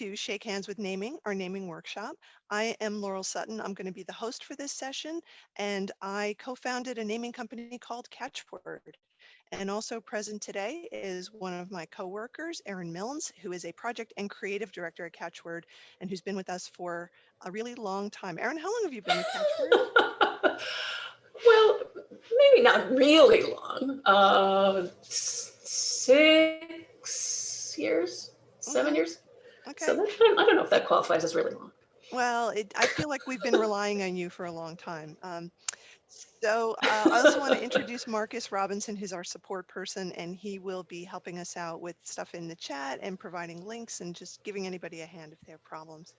To Shake Hands with Naming, our naming workshop. I am Laurel Sutton. I'm going to be the host for this session, and I co-founded a naming company called Catchword. And also present today is one of my coworkers, Erin Milnes, who is a project and creative director at Catchword and who's been with us for a really long time. Erin, how long have you been with Catchword? well, maybe not really long. Uh, six years seven years. Okay. So that, I don't know if that qualifies as really long. Well, it, I feel like we've been relying on you for a long time. Um, so uh, I also want to introduce Marcus Robinson, who's our support person, and he will be helping us out with stuff in the chat and providing links and just giving anybody a hand if they have problems.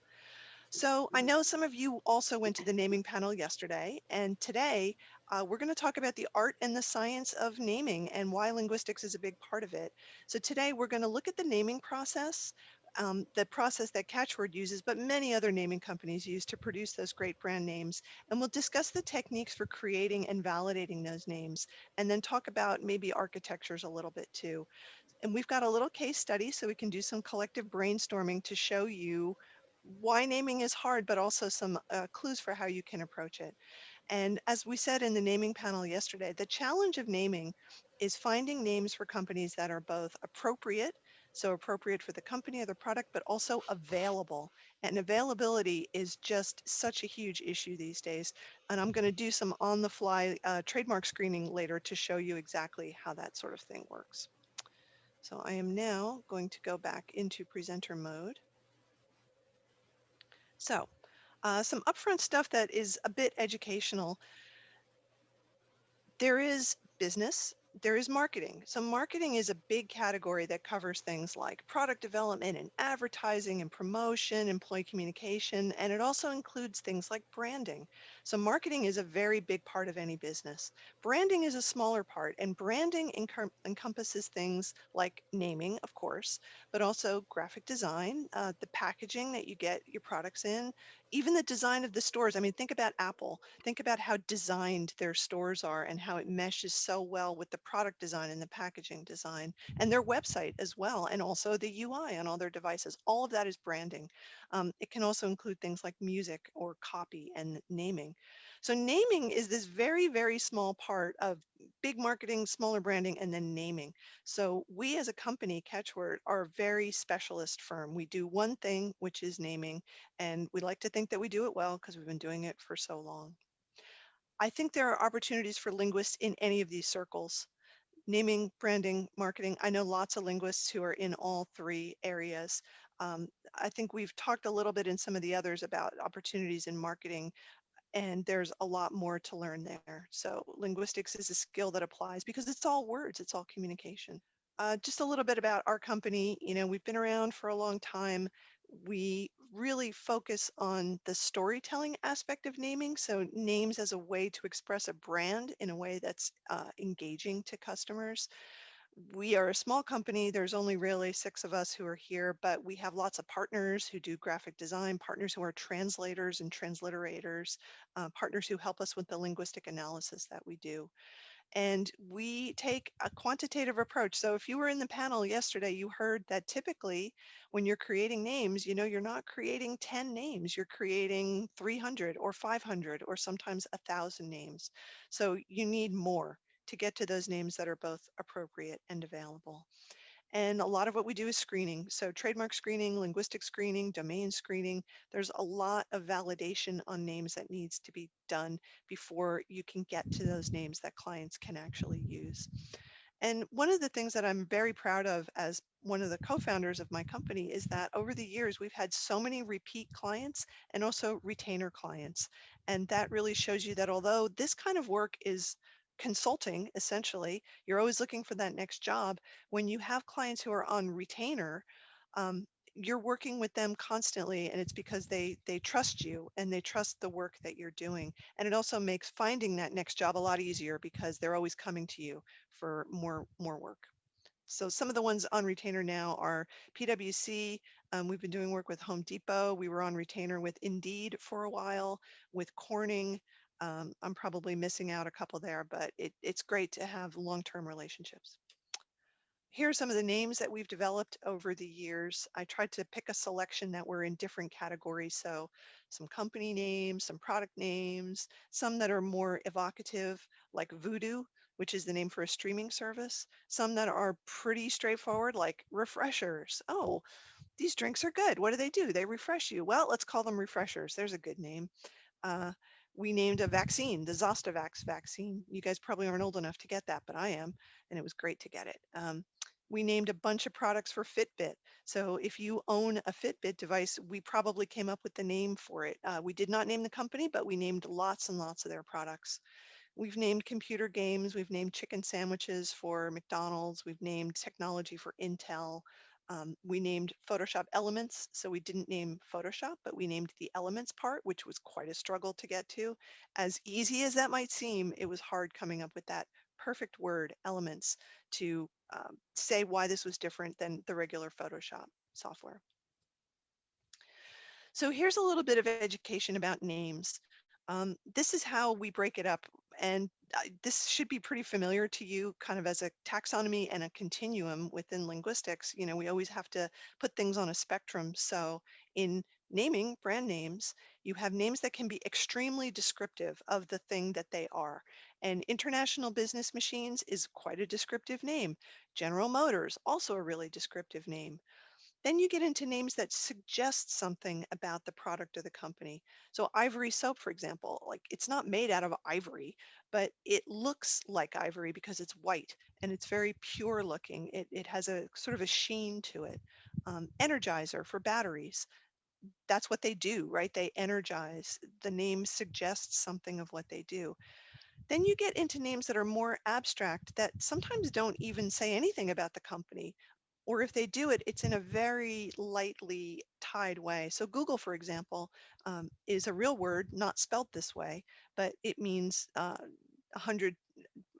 So I know some of you also went to the naming panel yesterday, and today uh, we're going to talk about the art and the science of naming and why linguistics is a big part of it. So today we're going to look at the naming process, um, the process that Catchword uses, but many other naming companies use to produce those great brand names. And we'll discuss the techniques for creating and validating those names, and then talk about maybe architectures a little bit too. And we've got a little case study so we can do some collective brainstorming to show you why naming is hard, but also some uh, clues for how you can approach it. And as we said in the naming panel yesterday, the challenge of naming is finding names for companies that are both appropriate, so appropriate for the company or the product, but also available. And availability is just such a huge issue these days. And I'm going to do some on the fly uh, trademark screening later to show you exactly how that sort of thing works. So I am now going to go back into presenter mode. So uh, some upfront stuff that is a bit educational. There is business, there is marketing. So marketing is a big category that covers things like product development and advertising and promotion, employee communication, and it also includes things like branding. So marketing is a very big part of any business. Branding is a smaller part and branding encompasses things like naming, of course, but also graphic design, uh, the packaging that you get your products in, even the design of the stores. I mean, think about Apple. Think about how designed their stores are and how it meshes so well with the product design and the packaging design and their website as well. And also the UI on all their devices. All of that is branding. Um, it can also include things like music or copy and naming. So naming is this very, very small part of big marketing, smaller branding, and then naming. So we as a company, Catchword, are a very specialist firm. We do one thing, which is naming, and we like to think that we do it well because we've been doing it for so long. I think there are opportunities for linguists in any of these circles. Naming, branding, marketing. I know lots of linguists who are in all three areas. Um, I think we've talked a little bit in some of the others about opportunities in marketing and there's a lot more to learn there. So linguistics is a skill that applies because it's all words, it's all communication. Uh, just a little bit about our company. You know, we've been around for a long time. We really focus on the storytelling aspect of naming. So names as a way to express a brand in a way that's uh, engaging to customers we are a small company. There's only really six of us who are here, but we have lots of partners who do graphic design, partners who are translators and transliterators, uh, partners who help us with the linguistic analysis that we do. And we take a quantitative approach. So if you were in the panel yesterday, you heard that typically when you're creating names, you know, you're not creating 10 names, you're creating 300 or 500 or sometimes a thousand names. So you need more to get to those names that are both appropriate and available. And a lot of what we do is screening. So trademark screening, linguistic screening, domain screening. There's a lot of validation on names that needs to be done before you can get to those names that clients can actually use. And one of the things that I'm very proud of as one of the co-founders of my company is that over the years, we've had so many repeat clients and also retainer clients. And that really shows you that although this kind of work is consulting, essentially, you're always looking for that next job. When you have clients who are on retainer, um, you're working with them constantly and it's because they they trust you and they trust the work that you're doing and it also makes finding that next job a lot easier because they're always coming to you for more more work so some of the ones on retainer now are pwc um, we've been doing work with home depot we were on retainer with indeed for a while with corning um, I'm probably missing out a couple there, but it, it's great to have long-term relationships. here are some of the names that we've developed over the years. I tried to pick a selection that were in different categories. So some company names, some product names, some that are more evocative, like Vudu, which is the name for a streaming service. Some that are pretty straightforward, like refreshers. Oh, these drinks are good. What do they do? They refresh you. Well, let's call them refreshers. There's a good name. Uh, we named a vaccine, the Zostavax vaccine. You guys probably aren't old enough to get that, but I am, and it was great to get it. Um, we named a bunch of products for Fitbit. So if you own a Fitbit device, we probably came up with the name for it. Uh, we did not name the company, but we named lots and lots of their products. We've named computer games, we've named chicken sandwiches for McDonald's, we've named technology for Intel. Um, we named Photoshop Elements, so we didn't name Photoshop, but we named the Elements part, which was quite a struggle to get to. As easy as that might seem, it was hard coming up with that perfect word, Elements, to um, say why this was different than the regular Photoshop software. So here's a little bit of education about names. Um, this is how we break it up. And this should be pretty familiar to you kind of as a taxonomy and a continuum within linguistics. You know, we always have to put things on a spectrum. So in naming brand names, you have names that can be extremely descriptive of the thing that they are. And International Business Machines is quite a descriptive name. General Motors, also a really descriptive name. Then you get into names that suggest something about the product or the company. So ivory soap, for example, like it's not made out of ivory, but it looks like ivory because it's white and it's very pure looking. It, it has a sort of a sheen to it. Um, energizer for batteries. That's what they do, right? They energize. The name suggests something of what they do. Then you get into names that are more abstract that sometimes don't even say anything about the company or if they do it, it's in a very lightly tied way. So Google, for example, um, is a real word, not spelt this way, but it means uh, 100,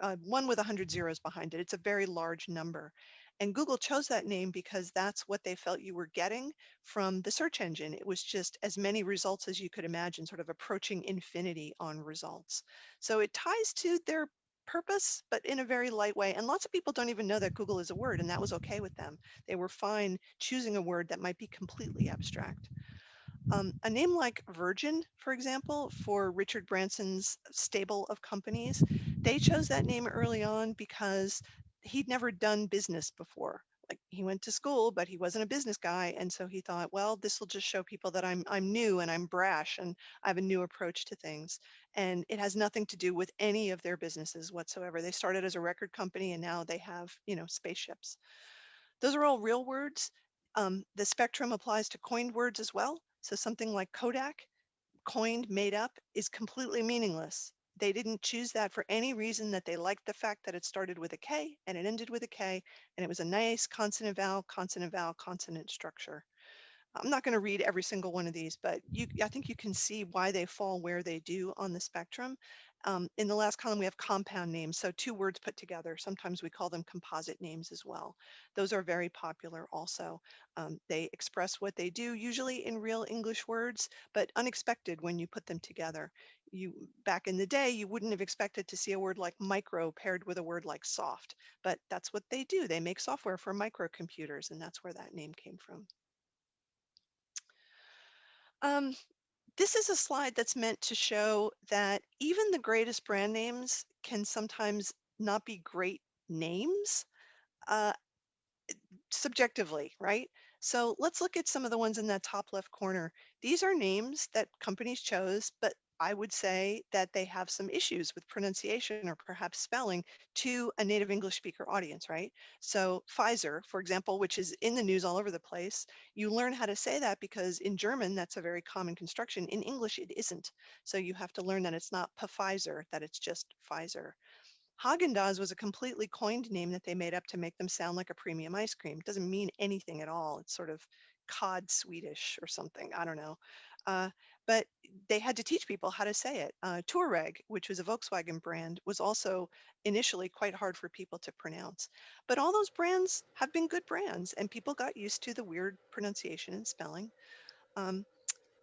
uh, one with 100 zeros behind it. It's a very large number. And Google chose that name because that's what they felt you were getting from the search engine. It was just as many results as you could imagine, sort of approaching infinity on results. So it ties to their purpose, but in a very light way. And lots of people don't even know that Google is a word, and that was okay with them. They were fine choosing a word that might be completely abstract. Um, a name like Virgin, for example, for Richard Branson's stable of companies, they chose that name early on because he'd never done business before like he went to school, but he wasn't a business guy. And so he thought, well, this will just show people that I'm I'm new and I'm brash and I have a new approach to things. And it has nothing to do with any of their businesses whatsoever. They started as a record company and now they have, you know, spaceships. Those are all real words. Um, the spectrum applies to coined words as well. So something like Kodak, coined, made up, is completely meaningless they didn't choose that for any reason that they liked the fact that it started with a K and it ended with a K and it was a nice consonant vowel, consonant vowel, consonant structure. I'm not going to read every single one of these, but you, I think you can see why they fall where they do on the spectrum. Um, in the last column, we have compound names, so two words put together. Sometimes we call them composite names as well. Those are very popular also. Um, they express what they do, usually in real English words, but unexpected when you put them together. You Back in the day, you wouldn't have expected to see a word like micro paired with a word like soft, but that's what they do. They make software for microcomputers, and that's where that name came from. Um, this is a slide that's meant to show that even the greatest brand names can sometimes not be great names uh, subjectively, right? So let's look at some of the ones in that top left corner. These are names that companies chose, but I would say that they have some issues with pronunciation or perhaps spelling to a native English speaker audience, right? So Pfizer, for example, which is in the news all over the place, you learn how to say that because in German, that's a very common construction. In English, it isn't. So you have to learn that it's not Pfizer, that it's just Pfizer. Haagen-Dazs was a completely coined name that they made up to make them sound like a premium ice cream. It doesn't mean anything at all. It's sort of cod Swedish or something. I don't know. Uh, but they had to teach people how to say it. Uh, Touareg, which was a Volkswagen brand, was also initially quite hard for people to pronounce. But all those brands have been good brands, and people got used to the weird pronunciation and spelling. Um,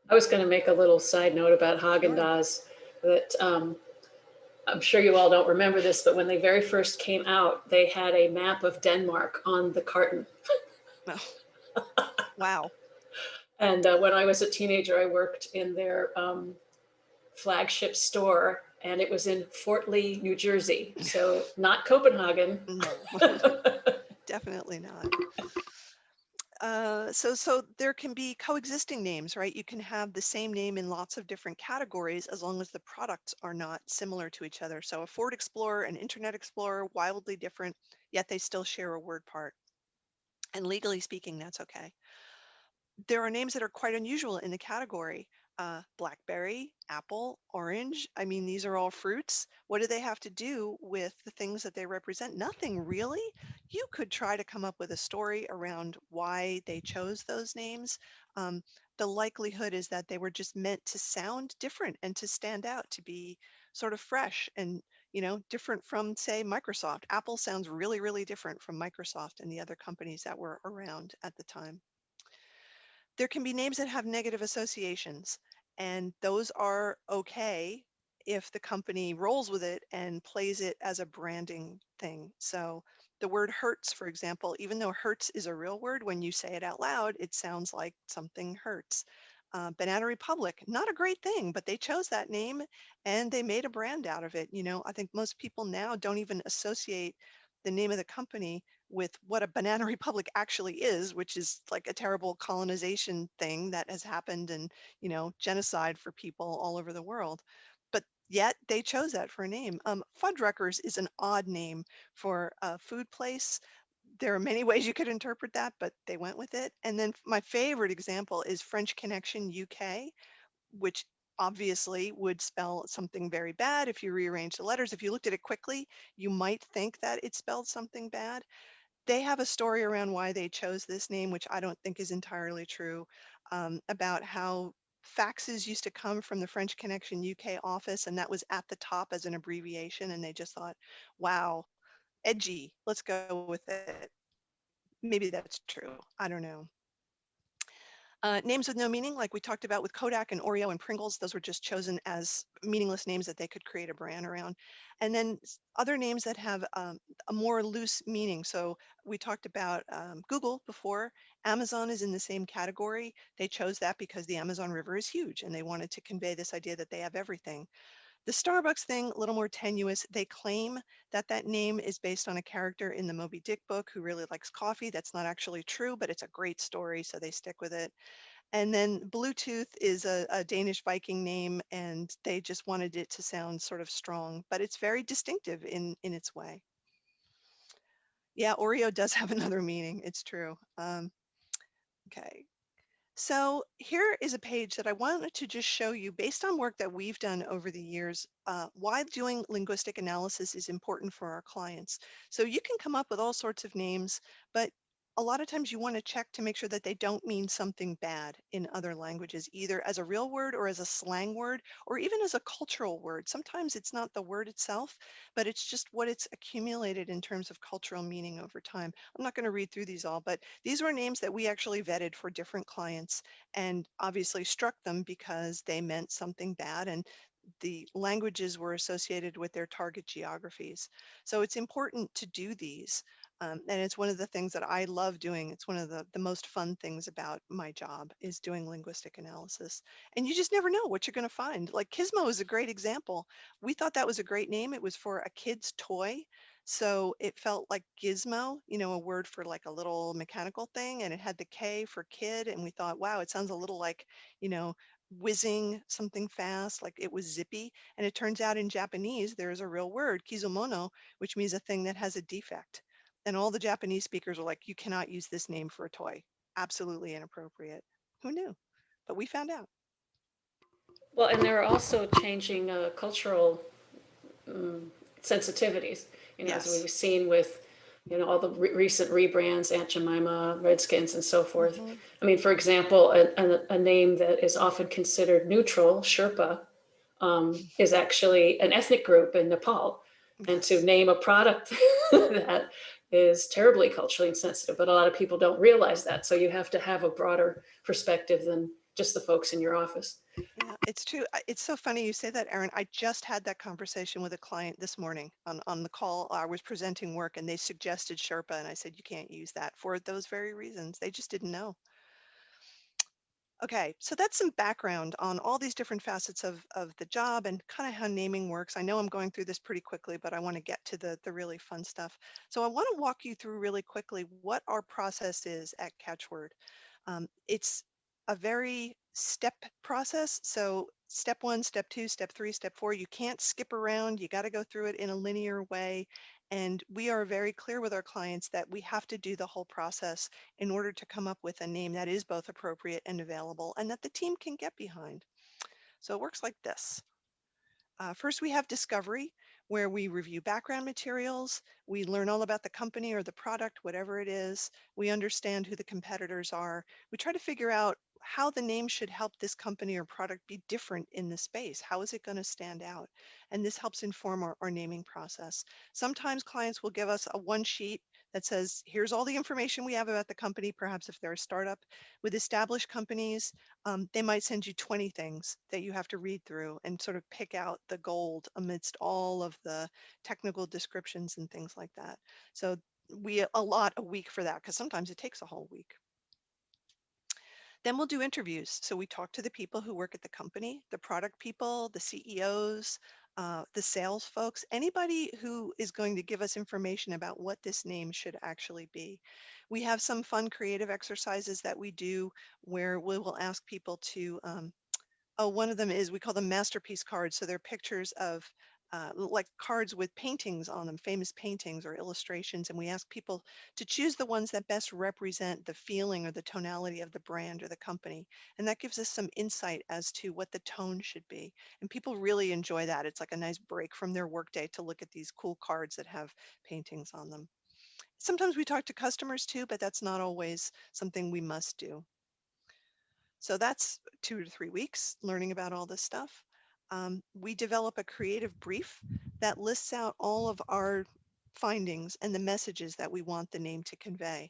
I was going to make a little side note about Haagen Dazs that um, I'm sure you all don't remember this, but when they very first came out, they had a map of Denmark on the carton. Wow. And uh, when I was a teenager, I worked in their um, flagship store and it was in Fort Lee, New Jersey. So not Copenhagen. No, definitely not. Uh, so, so there can be coexisting names, right? You can have the same name in lots of different categories as long as the products are not similar to each other. So a Ford Explorer and Internet Explorer, wildly different, yet they still share a word part. And legally speaking, that's okay. There are names that are quite unusual in the category. Uh, blackberry, apple, orange. I mean, these are all fruits. What do they have to do with the things that they represent? Nothing really. You could try to come up with a story around why they chose those names. Um, the likelihood is that they were just meant to sound different and to stand out, to be sort of fresh and you know different from say Microsoft. Apple sounds really, really different from Microsoft and the other companies that were around at the time. There can be names that have negative associations. And those are okay if the company rolls with it and plays it as a branding thing. So the word Hertz, for example, even though hurts is a real word, when you say it out loud, it sounds like something hurts. Uh, Banana Republic, not a great thing, but they chose that name and they made a brand out of it. You know, I think most people now don't even associate the name of the company with what a banana republic actually is, which is like a terrible colonization thing that has happened and, you know, genocide for people all over the world. But yet they chose that for a name. Um, Fuddruckers is an odd name for a food place. There are many ways you could interpret that, but they went with it. And then my favorite example is French Connection UK, which obviously would spell something very bad if you rearrange the letters. If you looked at it quickly, you might think that it spelled something bad they have a story around why they chose this name, which I don't think is entirely true, um, about how faxes used to come from the French Connection UK office, and that was at the top as an abbreviation, and they just thought, wow, edgy, let's go with it. Maybe that's true. I don't know. Uh, names with no meaning, like we talked about with Kodak and Oreo and Pringles, those were just chosen as meaningless names that they could create a brand around. And then other names that have um, a more loose meaning. So we talked about um, Google before. Amazon is in the same category. They chose that because the Amazon River is huge and they wanted to convey this idea that they have everything. The Starbucks thing, a little more tenuous. They claim that that name is based on a character in the Moby Dick book who really likes coffee. That's not actually true, but it's a great story, so they stick with it. And then Bluetooth is a, a, Danish Viking name, and they just wanted it to sound sort of strong, but it's very distinctive in, in its way. Yeah, Oreo does have another meaning. It's true. Um, okay, so here is a page that I wanted to just show you based on work that we've done over the years, uh, why doing linguistic analysis is important for our clients. So you can come up with all sorts of names, but a lot of times you want to check to make sure that they don't mean something bad in other languages, either as a real word or as a slang word, or even as a cultural word. Sometimes it's not the word itself, but it's just what it's accumulated in terms of cultural meaning over time. I'm not going to read through these all, but these were names that we actually vetted for different clients and obviously struck them because they meant something bad and the languages were associated with their target geographies. So it's important to do these. Um, and it's one of the things that I love doing. It's one of the, the most fun things about my job is doing linguistic analysis. And you just never know what you're going to find. Like Kizmo is a great example. We thought that was a great name. It was for a kid's toy. So it felt like gizmo, you know, a word for like a little mechanical thing. And it had the K for kid. And we thought, wow, it sounds a little like, you know, whizzing something fast, like it was zippy. And it turns out in Japanese, there is a real word, kizumono, which means a thing that has a defect. And all the Japanese speakers were like, you cannot use this name for a toy. Absolutely inappropriate. Who knew? But we found out. Well, and there are also changing uh, cultural um, sensitivities, you know, yes. as we've seen with, you know, all the re recent rebrands, Aunt Jemima, Redskins, and so forth. Mm -hmm. I mean, for example, a, a, a, name that is often considered neutral, Sherpa, um, is actually an ethnic group in Nepal. Yes. And to name a product that is terribly culturally insensitive, but a lot of people don't realize that. So you have to have a broader perspective than just the folks in your office. Yeah, it's true. It's so funny you say that, Erin. I just had that conversation with a client this morning on, on the call. I was presenting work and they suggested Sherpa and I said, you can't use that for those very reasons. They just didn't know. Okay, so that's some background on all these different facets of, of the job and kind of how naming works. I know I'm going through this pretty quickly, but I want to get to the, the really fun stuff. So I want to walk you through really quickly what our process is at Catchword. Um, it's a very step process. So step one, step two, step three, step four, you can't skip around. You got to go through it in a linear way. And we are very clear with our clients that we have to do the whole process in order to come up with a name that is both appropriate and available and that the team can get behind. So it works like this. Uh, first, we have discovery, where we review background materials. We learn all about the company or the product, whatever it is. We understand who the competitors are. We try to figure out how the name should help this company or product be different in the space. How is it going to stand out? And this helps inform our, our naming process. Sometimes clients will give us a one sheet that says, here's all the information we have about the company, perhaps if they're a startup. With established companies, um, they might send you 20 things that you have to read through and sort of pick out the gold amidst all of the technical descriptions and things like that. So we allot a week for that because sometimes it takes a whole week. Then we'll do interviews. So we talk to the people who work at the company, the product people, the CEOs, uh, the sales folks, anybody who is going to give us information about what this name should actually be. We have some fun creative exercises that we do where we will ask people to, um, oh, one of them is we call them masterpiece cards. So they're pictures of uh, like cards with paintings on them, famous paintings or illustrations, and we ask people to choose the ones that best represent the feeling or the tonality of the brand or the company. And that gives us some insight as to what the tone should be. And people really enjoy that. It's like a nice break from their workday to look at these cool cards that have paintings on them. Sometimes we talk to customers too, but that's not always something we must do. So that's two to three weeks learning about all this stuff um, we develop a creative brief that lists out all of our findings and the messages that we want the name to convey.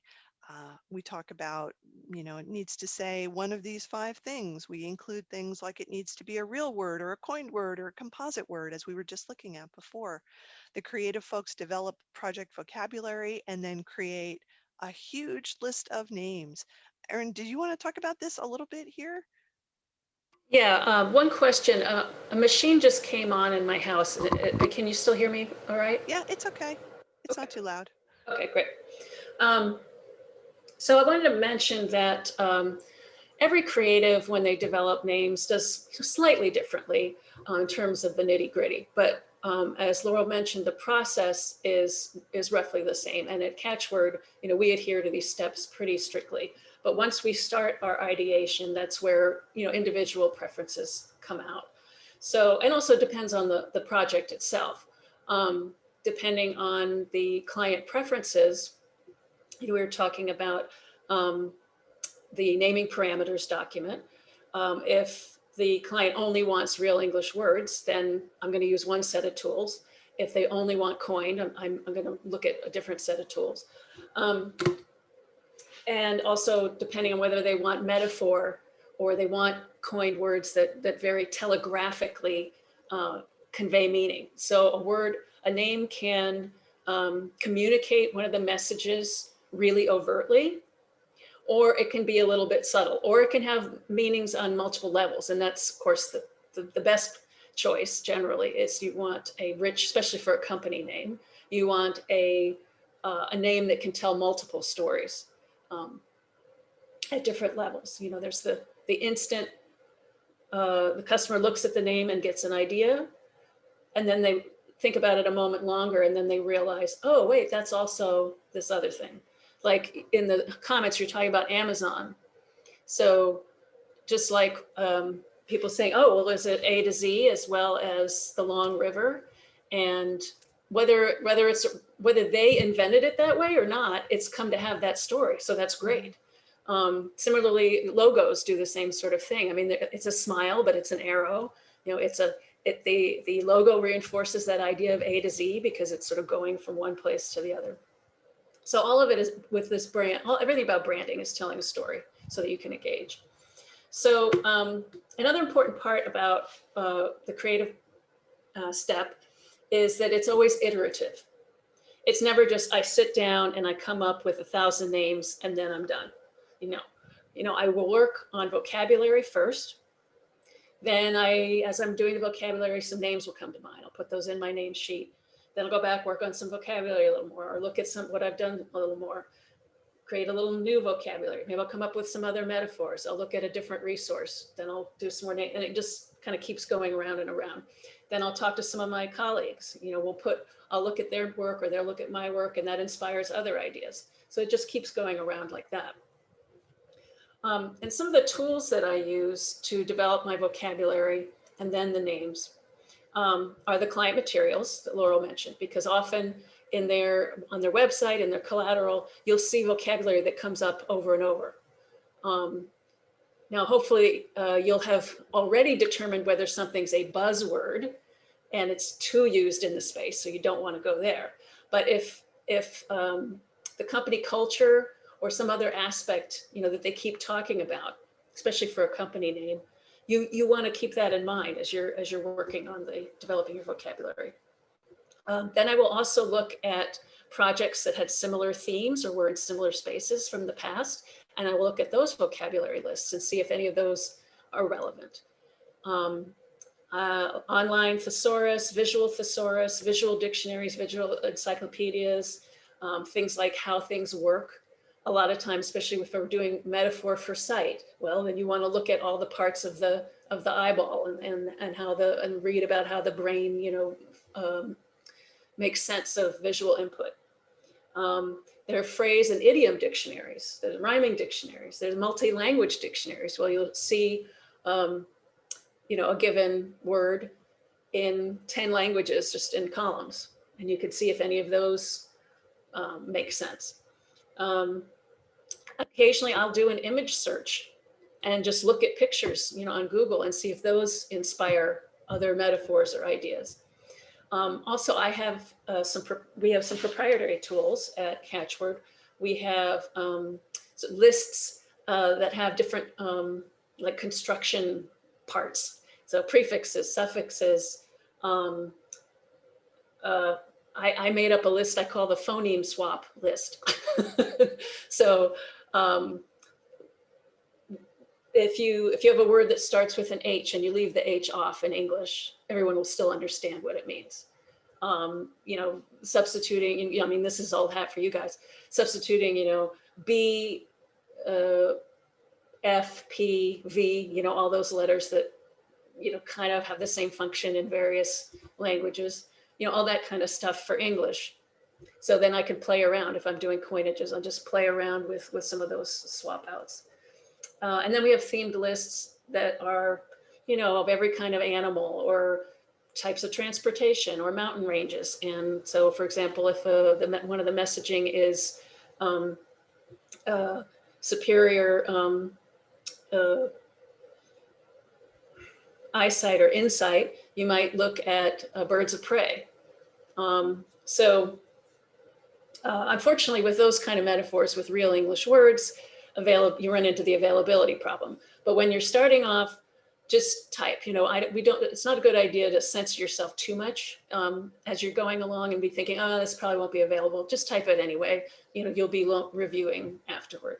Uh, we talk about, you know, it needs to say one of these five things. We include things like it needs to be a real word or a coined word or a composite word, as we were just looking at before. The creative folks develop project vocabulary and then create a huge list of names. Erin, did you want to talk about this a little bit here? Yeah, um, one question. Uh, a machine just came on in my house. Uh, uh, can you still hear me all right? Yeah, it's okay. It's okay. not too loud. Okay, great. Um, so I wanted to mention that um, every creative, when they develop names, does slightly differently uh, in terms of the nitty gritty. But um, as Laurel mentioned, the process is is roughly the same. And at Catchword, you know, we adhere to these steps pretty strictly. But once we start our ideation, that's where, you know, individual preferences come out. So, and also depends on the, the project itself. Um, depending on the client preferences, you we were talking about um, the naming parameters document. Um, if the client only wants real English words, then I'm going to use one set of tools. If they only want coined, I'm, I'm, I'm going to look at a different set of tools. Um, and also depending on whether they want metaphor or they want coined words that, that very telegraphically uh, convey meaning. So a word, a name can um, communicate one of the messages really overtly, or it can be a little bit subtle, or it can have meanings on multiple levels. And that's, of course, the, the, the best choice generally is you want a rich, especially for a company name, you want a, uh, a name that can tell multiple stories um, at different levels. You know, there's the, the instant, uh, the customer looks at the name and gets an idea, and then they think about it a moment longer, and then they realize, oh, wait, that's also this other thing. Like in the comments, you're talking about Amazon. So just like um, people saying, oh, well, is it A to Z as well as the Long River? And whether whether it's whether they invented it that way or not, it's come to have that story. So that's great. Um, similarly, logos do the same sort of thing. I mean, it's a smile, but it's an arrow. You know, it's a it, the the logo reinforces that idea of A to Z because it's sort of going from one place to the other. So all of it is with this brand. All, everything about branding is telling a story so that you can engage. So um, another important part about uh, the creative uh, step is that it's always iterative. It's never just I sit down and I come up with a thousand names and then I'm done. You know, you know, I will work on vocabulary first. Then I, as I'm doing the vocabulary, some names will come to mind. I'll put those in my name sheet. Then I'll go back, work on some vocabulary a little more, or look at some what I've done a little more, create a little new vocabulary. Maybe I'll come up with some other metaphors. I'll look at a different resource. Then I'll do some more name, and it just kind of keeps going around and around. Then I'll talk to some of my colleagues. You know, we'll put, I'll look at their work or they'll look at my work, and that inspires other ideas. So it just keeps going around like that. Um, and some of the tools that I use to develop my vocabulary and then the names um, are the client materials that Laurel mentioned, because often in their on their website and their collateral, you'll see vocabulary that comes up over and over. Um, now, hopefully uh, you'll have already determined whether something's a buzzword and it's too used in the space, so you don't want to go there. But if if um, the company culture or some other aspect, you know, that they keep talking about, especially for a company name, you, you want to keep that in mind as you're, as you're working on the developing your vocabulary. Um, then I will also look at projects that had similar themes or were in similar spaces from the past. And I will look at those vocabulary lists and see if any of those are relevant. Um, uh, online thesaurus, visual thesaurus, visual dictionaries, visual encyclopedias, um, things like how things work a lot of times, especially if we're doing metaphor for sight, well, then you want to look at all the parts of the of the eyeball and and, and how the and read about how the brain, you know, um, makes sense of visual input. Um, there are phrase and idiom dictionaries. There's rhyming dictionaries. There's multi-language dictionaries. Well, you'll see, um, you know, a given word in 10 languages just in columns. And you can see if any of those um, make sense. Um, occasionally I'll do an image search and just look at pictures, you know, on Google and see if those inspire other metaphors or ideas. Um, also, I have uh, some, we have some proprietary tools at Catchword. We have um, lists uh, that have different um, like construction parts. So prefixes, suffixes, um, uh, I, I, made up a list I call the phoneme swap list. so um, if you if you have a word that starts with an H and you leave the H off in English, everyone will still understand what it means. Um, you know, substituting, you know, I mean, this is all hat for you guys, substituting, you know, B, uh, F, P, V, you know, all those letters that, you know, kind of have the same function in various languages, you know, all that kind of stuff for English. So then I can play around if I'm doing coinages, I'll just play around with, with some of those swap outs. Uh, and then we have themed lists that are, you know, of every kind of animal or types of transportation or mountain ranges. And so, for example, if uh, the, one of the messaging is um, uh, superior um, uh, eyesight or insight, you might look at uh, birds of prey. Um, so uh, unfortunately, with those kind of metaphors with real English words, available, you run into the availability problem. But when you're starting off, just type, you know, I, we don't, it's not a good idea to censor yourself too much um, as you're going along and be thinking, oh, this probably won't be available. Just type it anyway. You know, you'll be reviewing afterward.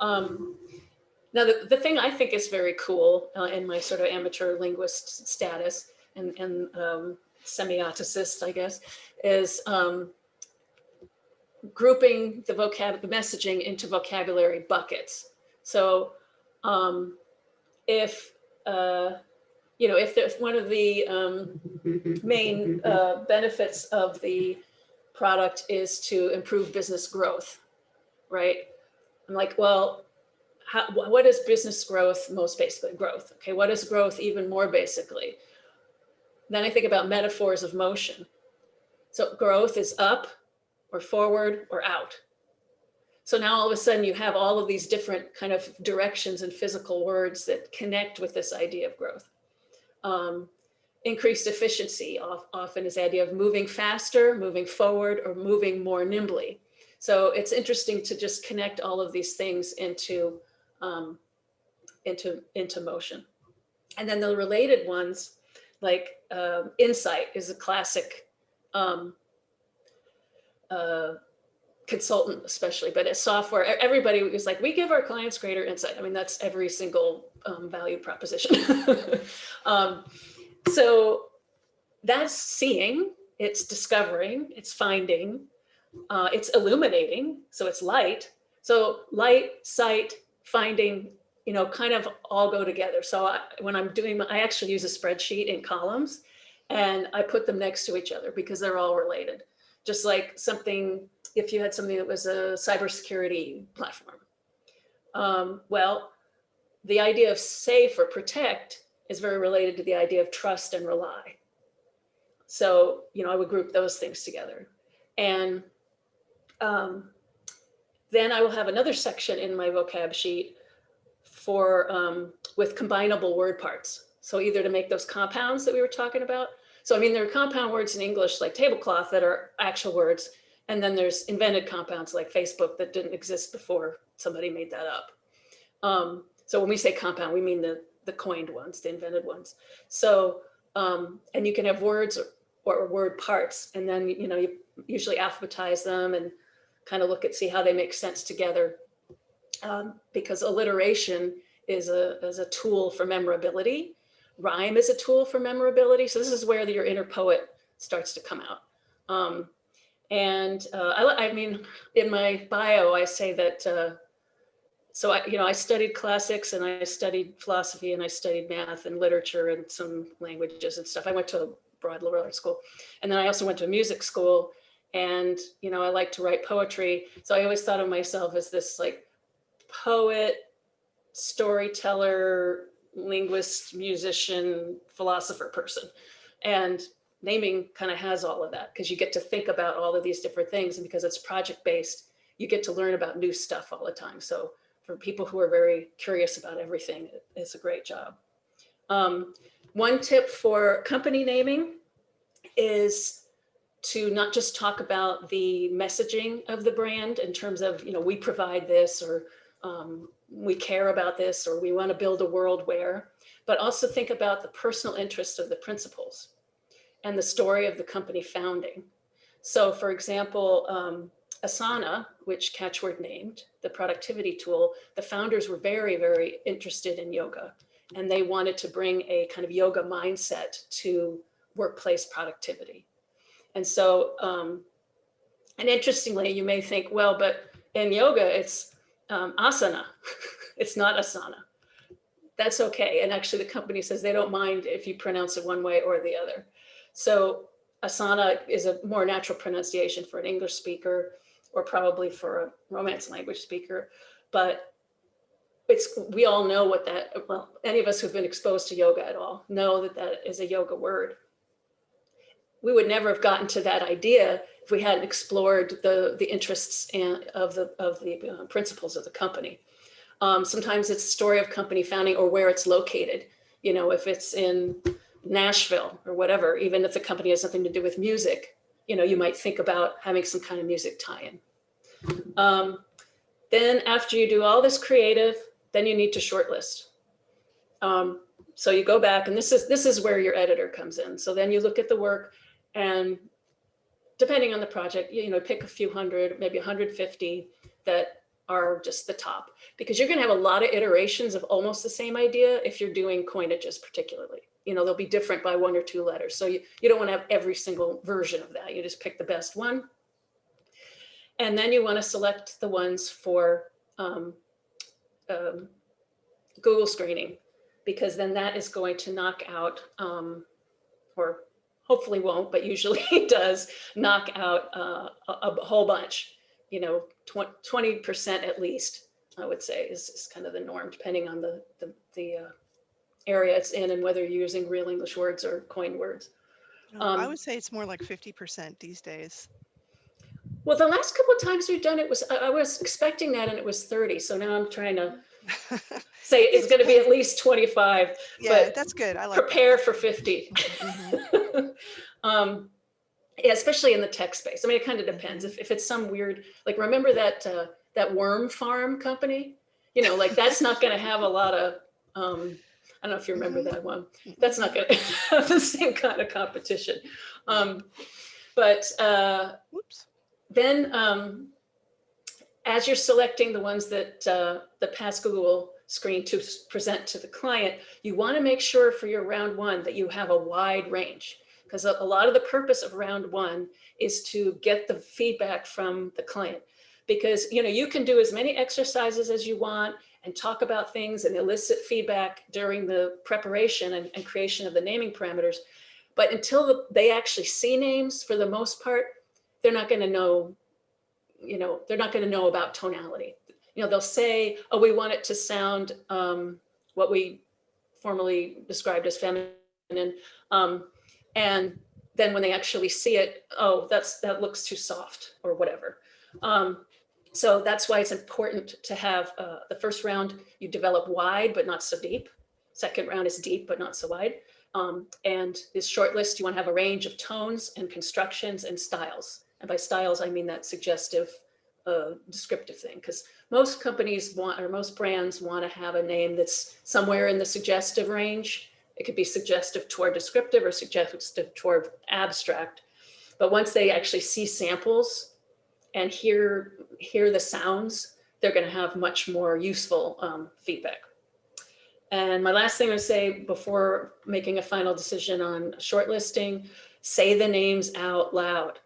Um, now, the, the thing I think is very cool uh, in my sort of amateur linguist status and, and um, semioticist, I guess, is um, grouping the vocab, the messaging into vocabulary buckets. So um, if, uh, you know, if there's one of the um, main uh, benefits of the product is to improve business growth, right? I'm like, well, how, what is business growth most basically? Growth. Okay, what is growth even more basically? Then I think about metaphors of motion. So growth is up, or forward or out. So now all of a sudden you have all of these different kind of directions and physical words that connect with this idea of growth. Um, increased efficiency often is the idea of moving faster, moving forward, or moving more nimbly. So it's interesting to just connect all of these things into um, into, into motion. And then the related ones, like um, Insight is a classic um, uh, consultant especially, but as software, everybody was like, we give our clients greater insight. I mean, that's every single um, value proposition. um, so that's seeing, it's discovering, it's finding, uh, it's illuminating, so it's light. So light, sight, finding, you know, kind of all go together. So I, when I'm doing, my, I actually use a spreadsheet in columns and I put them next to each other because they're all related. Just like something, if you had something that was a cybersecurity platform. Um, well, the idea of safe or protect is very related to the idea of trust and rely. So, you know, I would group those things together. And um, then I will have another section in my vocab sheet for um, with combinable word parts. So either to make those compounds that we were talking about. So I mean, there are compound words in English like tablecloth that are actual words. And then there's invented compounds like Facebook that didn't exist before somebody made that up. Um, so when we say compound, we mean the, the coined ones, the invented ones. So, um, and you can have words or, or word parts, and then, you know, you usually alphabetize them and kind of look at, see how they make sense together. Um, because alliteration is a, is a tool for memorability. Rhyme is a tool for memorability. So this is where the, your inner poet starts to come out. Um, and uh, I, I mean, in my bio, I say that, uh, so I, you know, I studied classics and I studied philosophy and I studied math and literature and some languages and stuff. I went to a broad liberal arts school. And then I also went to a music school and, you know, I like to write poetry. So I always thought of myself as this like poet, storyteller, linguist, musician, philosopher person. And naming kind of has all of that because you get to think about all of these different things. And because it's project based, you get to learn about new stuff all the time. So for people who are very curious about everything, it's a great job. Um, one tip for company naming is to not just talk about the messaging of the brand in terms of, you know, we provide this or um, we care about this or we want to build a world where, but also think about the personal interest of the principals and the story of the company founding. So for example, um, Asana, which Catchword named, the productivity tool, the founders were very, very interested in yoga and they wanted to bring a kind of yoga mindset to workplace productivity. And so, um, and interestingly, you may think, well, but in yoga, it's um, asana, it's not asana. That's okay. And actually the company says they don't mind if you pronounce it one way or the other. So asana is a more natural pronunciation for an English speaker or probably for a Romance language speaker. But it's we all know what that, well, any of us who've been exposed to yoga at all know that that is a yoga word. We would never have gotten to that idea if we hadn't explored the, the interests and of the, of the uh, principals of the company. Um, sometimes it's a story of company founding or where it's located. You know, if it's in Nashville or whatever, even if the company has nothing to do with music, you know, you might think about having some kind of music tie-in. Um, then after you do all this creative, then you need to shortlist. Um, so you go back and this is this is where your editor comes in. So then you look at the work and depending on the project, you, know, pick a few hundred, maybe 150 that are just the top. Because you're going to have a lot of iterations of almost the same idea if you're doing coinages particularly. You know they'll be different by one or two letters. So you, you don't want to have every single version of that. You just pick the best one. And then you want to select the ones for um, um, Google screening because then that is going to knock out um, or hopefully won't but usually it does knock out uh, a, a whole bunch you know, 20% at least, I would say is, is kind of the norm, depending on the, the, the uh, area it's in and whether you're using real English words or coined words. Um, I would say it's more like 50% these days. Well, the last couple of times we've done it was, I, I was expecting that and it was 30. So now I'm trying to say it's going to be at least 25, yeah, but that's good. I like that. prepare for 50. Mhm. um, yeah, especially in the tech space. I mean, it kind of depends. If, if it's some weird, like, remember that uh, that worm farm company? You know, like that's not going to have a lot of Um, I don't know if you remember Mhm. that one. Mm. That's not going to have the same kind of competition. Um, but uh, Whoops. then um, as you're selecting the ones that uh, the pass Google screen to present to the client, you want to make sure for your round one that you have a wide range. Because a, a lot of the purpose of round one is to get the feedback from the client. Because you know you can do as many exercises as you want and talk about things and elicit feedback during the preparation and, and creation of the naming parameters but until the, they actually see names for the most part they're not going to know you know they're not going to know about tonality. You know they'll say oh we want it to sound um, what we formerly described as feminine. Um, and then when they actually see it oh that's that looks too soft or whatever. Um, so that's why it's important to have uh, the first round you develop wide but not so deep. Second round is deep but not so wide. Um, and this short list you want to have a range of tones and constructions and styles and by styles i mean that suggestive uh, descriptive thing because most companies want or most brands want to have a name that's somewhere in the suggestive range. It could be suggestive toward descriptive or suggestive toward abstract. But once they actually see samples and hear hear the sounds, they're going to have much more useful um, feedback. And my last thing to say before making a final decision on shortlisting, say the names out loud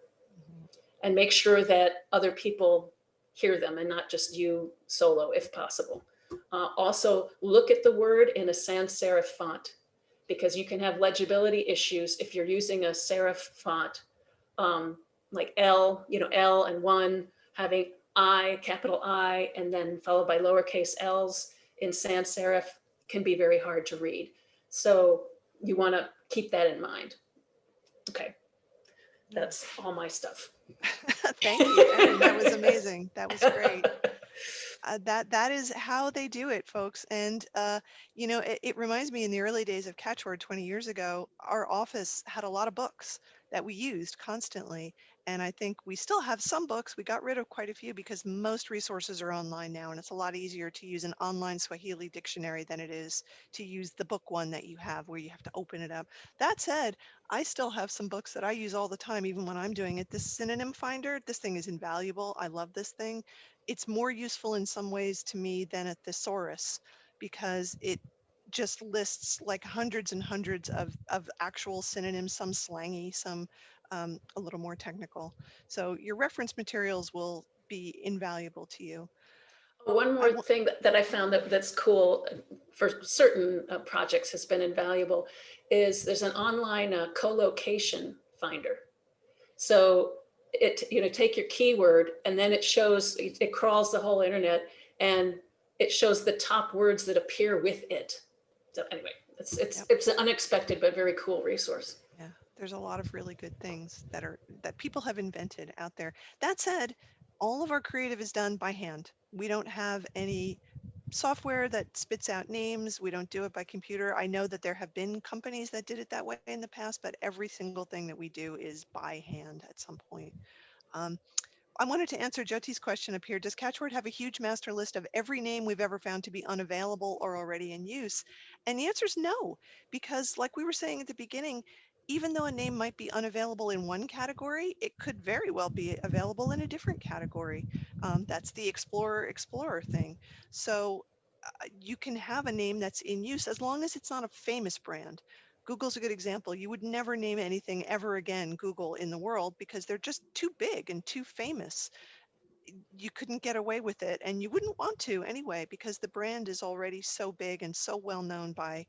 and make sure that other people hear them and not just you solo if possible. Uh, also, look at the word in a sans serif font because you can have legibility issues if you're using a serif font um, like L, you know, L and one having I, capital I, and then followed by lowercase l's in sans serif can be very hard to read. So you want to keep that in mind. Okay, that's all my stuff. Thank you, Erin. That was amazing. That was great. Uh, that that is how they do it, folks. And uh, you know, it, it reminds me in the early days of Catchword 20 years ago, our office had a lot of books that we used constantly. And I think we still have some books. We got rid of quite a few because most resources are online now, and it's a lot easier to use an online Swahili dictionary than it is to use the book one that you have where you have to open it up. That said, I still have some books that I use all the time, even when I'm doing it. This synonym finder, this thing is invaluable. I love this thing. It's more useful in some ways to me than a thesaurus because it just lists like hundreds and hundreds of, of actual synonyms, some slangy, some um, a little more technical. So your reference materials will be invaluable to you. One more thing that, that I found that, that's cool uh, for certain uh, projects has been invaluable is there's an online uh, collocation finder. So it, you know, take your keyword and then it shows, it it crawls the whole internet and it shows the top words that appear with it. So anyway, it's, it's, Yep. it's an unexpected but very cool resource. There's a lot of really good things that are that people have invented out there. That said, all of our creative is done by hand. We don't have any software that spits out names. We don't do it by computer. I know that there have been companies that did it that way in the past, but every single thing that we do is by hand at some point. Um, I wanted to answer Jyoti's question up here. Does Catchword have a huge master list of every name we've ever found to be unavailable or already in use? And the answer is no, because like we were saying at the beginning, even though a name might be unavailable in one category, it could very well be available in a different category. Um, that's the Explorer Explorer thing. So uh, you can have a name that's in use as long as it's not a famous brand. Google's a good example. You would never name anything ever again Google in the world because they're just too big and too famous. You couldn't get away with it and you wouldn't want to anyway because the brand is already so big and so well known by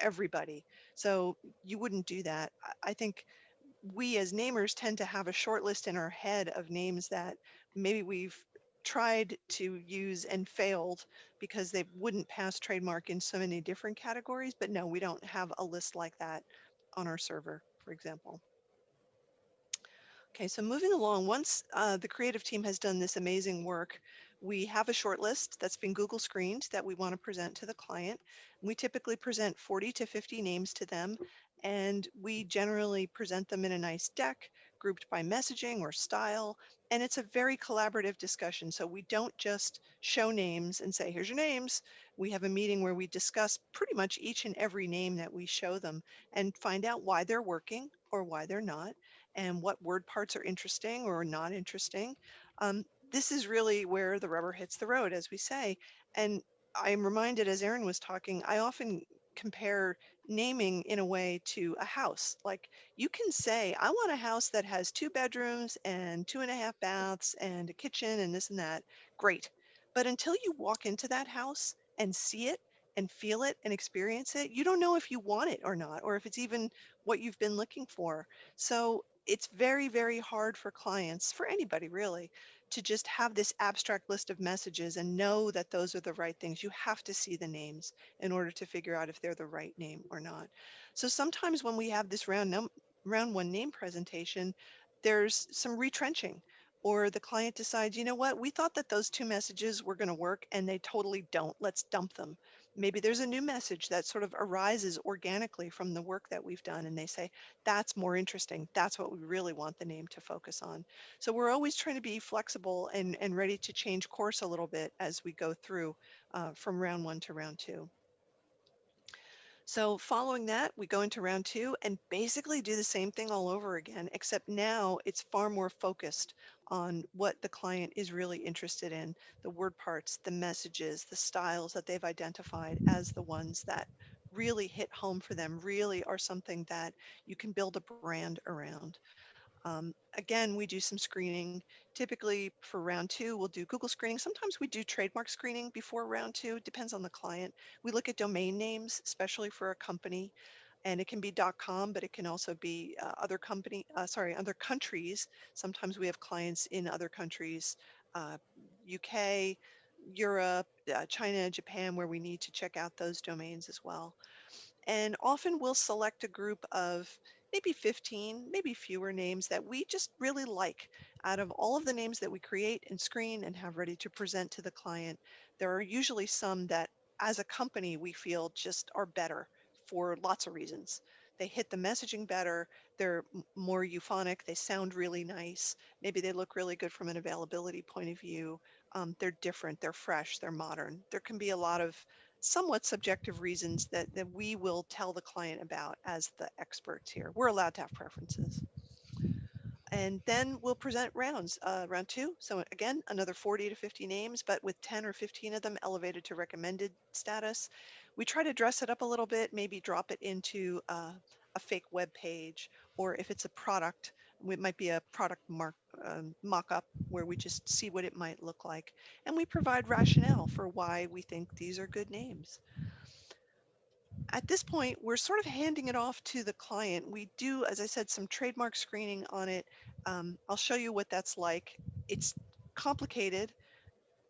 everybody. So you wouldn't do that. I- think we as namers tend to have a short list in our head of names that maybe we've tried to use and failed because they wouldn't pass trademark in so many different categories. But no, we don't have a list like that on our server, for example. Okay, so moving along, once uh, the creative team has done this amazing work, we have a short list that's been Google screened that we want to present to the client. We typically present 40 to 50 names to them, and we generally present them in a nice deck grouped by messaging or style. and it's a very collaborative discussion. So we don't just show names and say, here's your names. We have a meeting where we discuss pretty much each and every name that we show them and find out why they're working or why they're not and what word parts are interesting or not interesting. Um, this is really where the rubber hits the road, as we say. And I'm reminded as Erin was talking, I often compare naming in a way to a house. Like you can say, I want a house that has two bedrooms and two and a half baths and a kitchen and this and that. Great. But until you walk into that house and see it and feel it and experience it, you don't know if you want it or not, or if it's even what you've been looking for. So it's very, very hard for clients, for anybody really, to just have this abstract list of messages and know that those are the right things. You have to see the names in order to figure out if they're the right name or not. So sometimes when we have this round num round one name presentation, there's some retrenching or the client decides, you know what, we thought that those two messages were going to work and they totally don't. Let's dump them maybe there's a new message that sort of arises organically from the work that we've done and they say that's more interesting. That's what we really want the name to focus on. So we're always trying to be flexible and and ready to change course a little bit as we go through uh, from round one to round two so following that, we go into round two and basically do the same thing all over again, except now it's far more focused on what the client is really interested in, the word parts, the messages, the styles that they've identified as the ones that really hit home for them, really are something that you can build a brand around. Um, again, we do some screening. Typically for round two, we'll do Google screening. Sometimes we do trademark screening before round two, depends on the client. We look at domain names, especially for a company, and it can be .com, but it can also be uh, other company, uh, sorry, other countries. Sometimes we have clients in other countries, uh, UK, Europe, uh, China, Japan, where we need to check out those domains as well. And often we'll select a group of maybe 15, maybe fewer names that we just really like. Out of all of the names that we create and screen and have ready to present to the client, there are usually some that as a company we feel just are better for lots of reasons. They hit the messaging better, they're more euphonic, they sound really nice, maybe they look really good from an availability point of view. Um, they're different, they're fresh, they're modern. There can be a lot of somewhat subjective reasons that, that we will tell the client about as the experts here. We're allowed to have preferences. And then we'll present rounds, uh, round two. So again, another 40 to 50 names, but with 10 or 15 of them elevated to recommended status. We try to dress it up a little bit, maybe drop it into uh, a fake web page, or if it's a product, it might be a product mark, um, mock-up where we just see what it might look like. And we provide rationale for why we think these are good names. At this point, we're sort of handing it off to the client. We do, as I said, some trademark screening on it. Um, I'll show you what that's like. It's complicated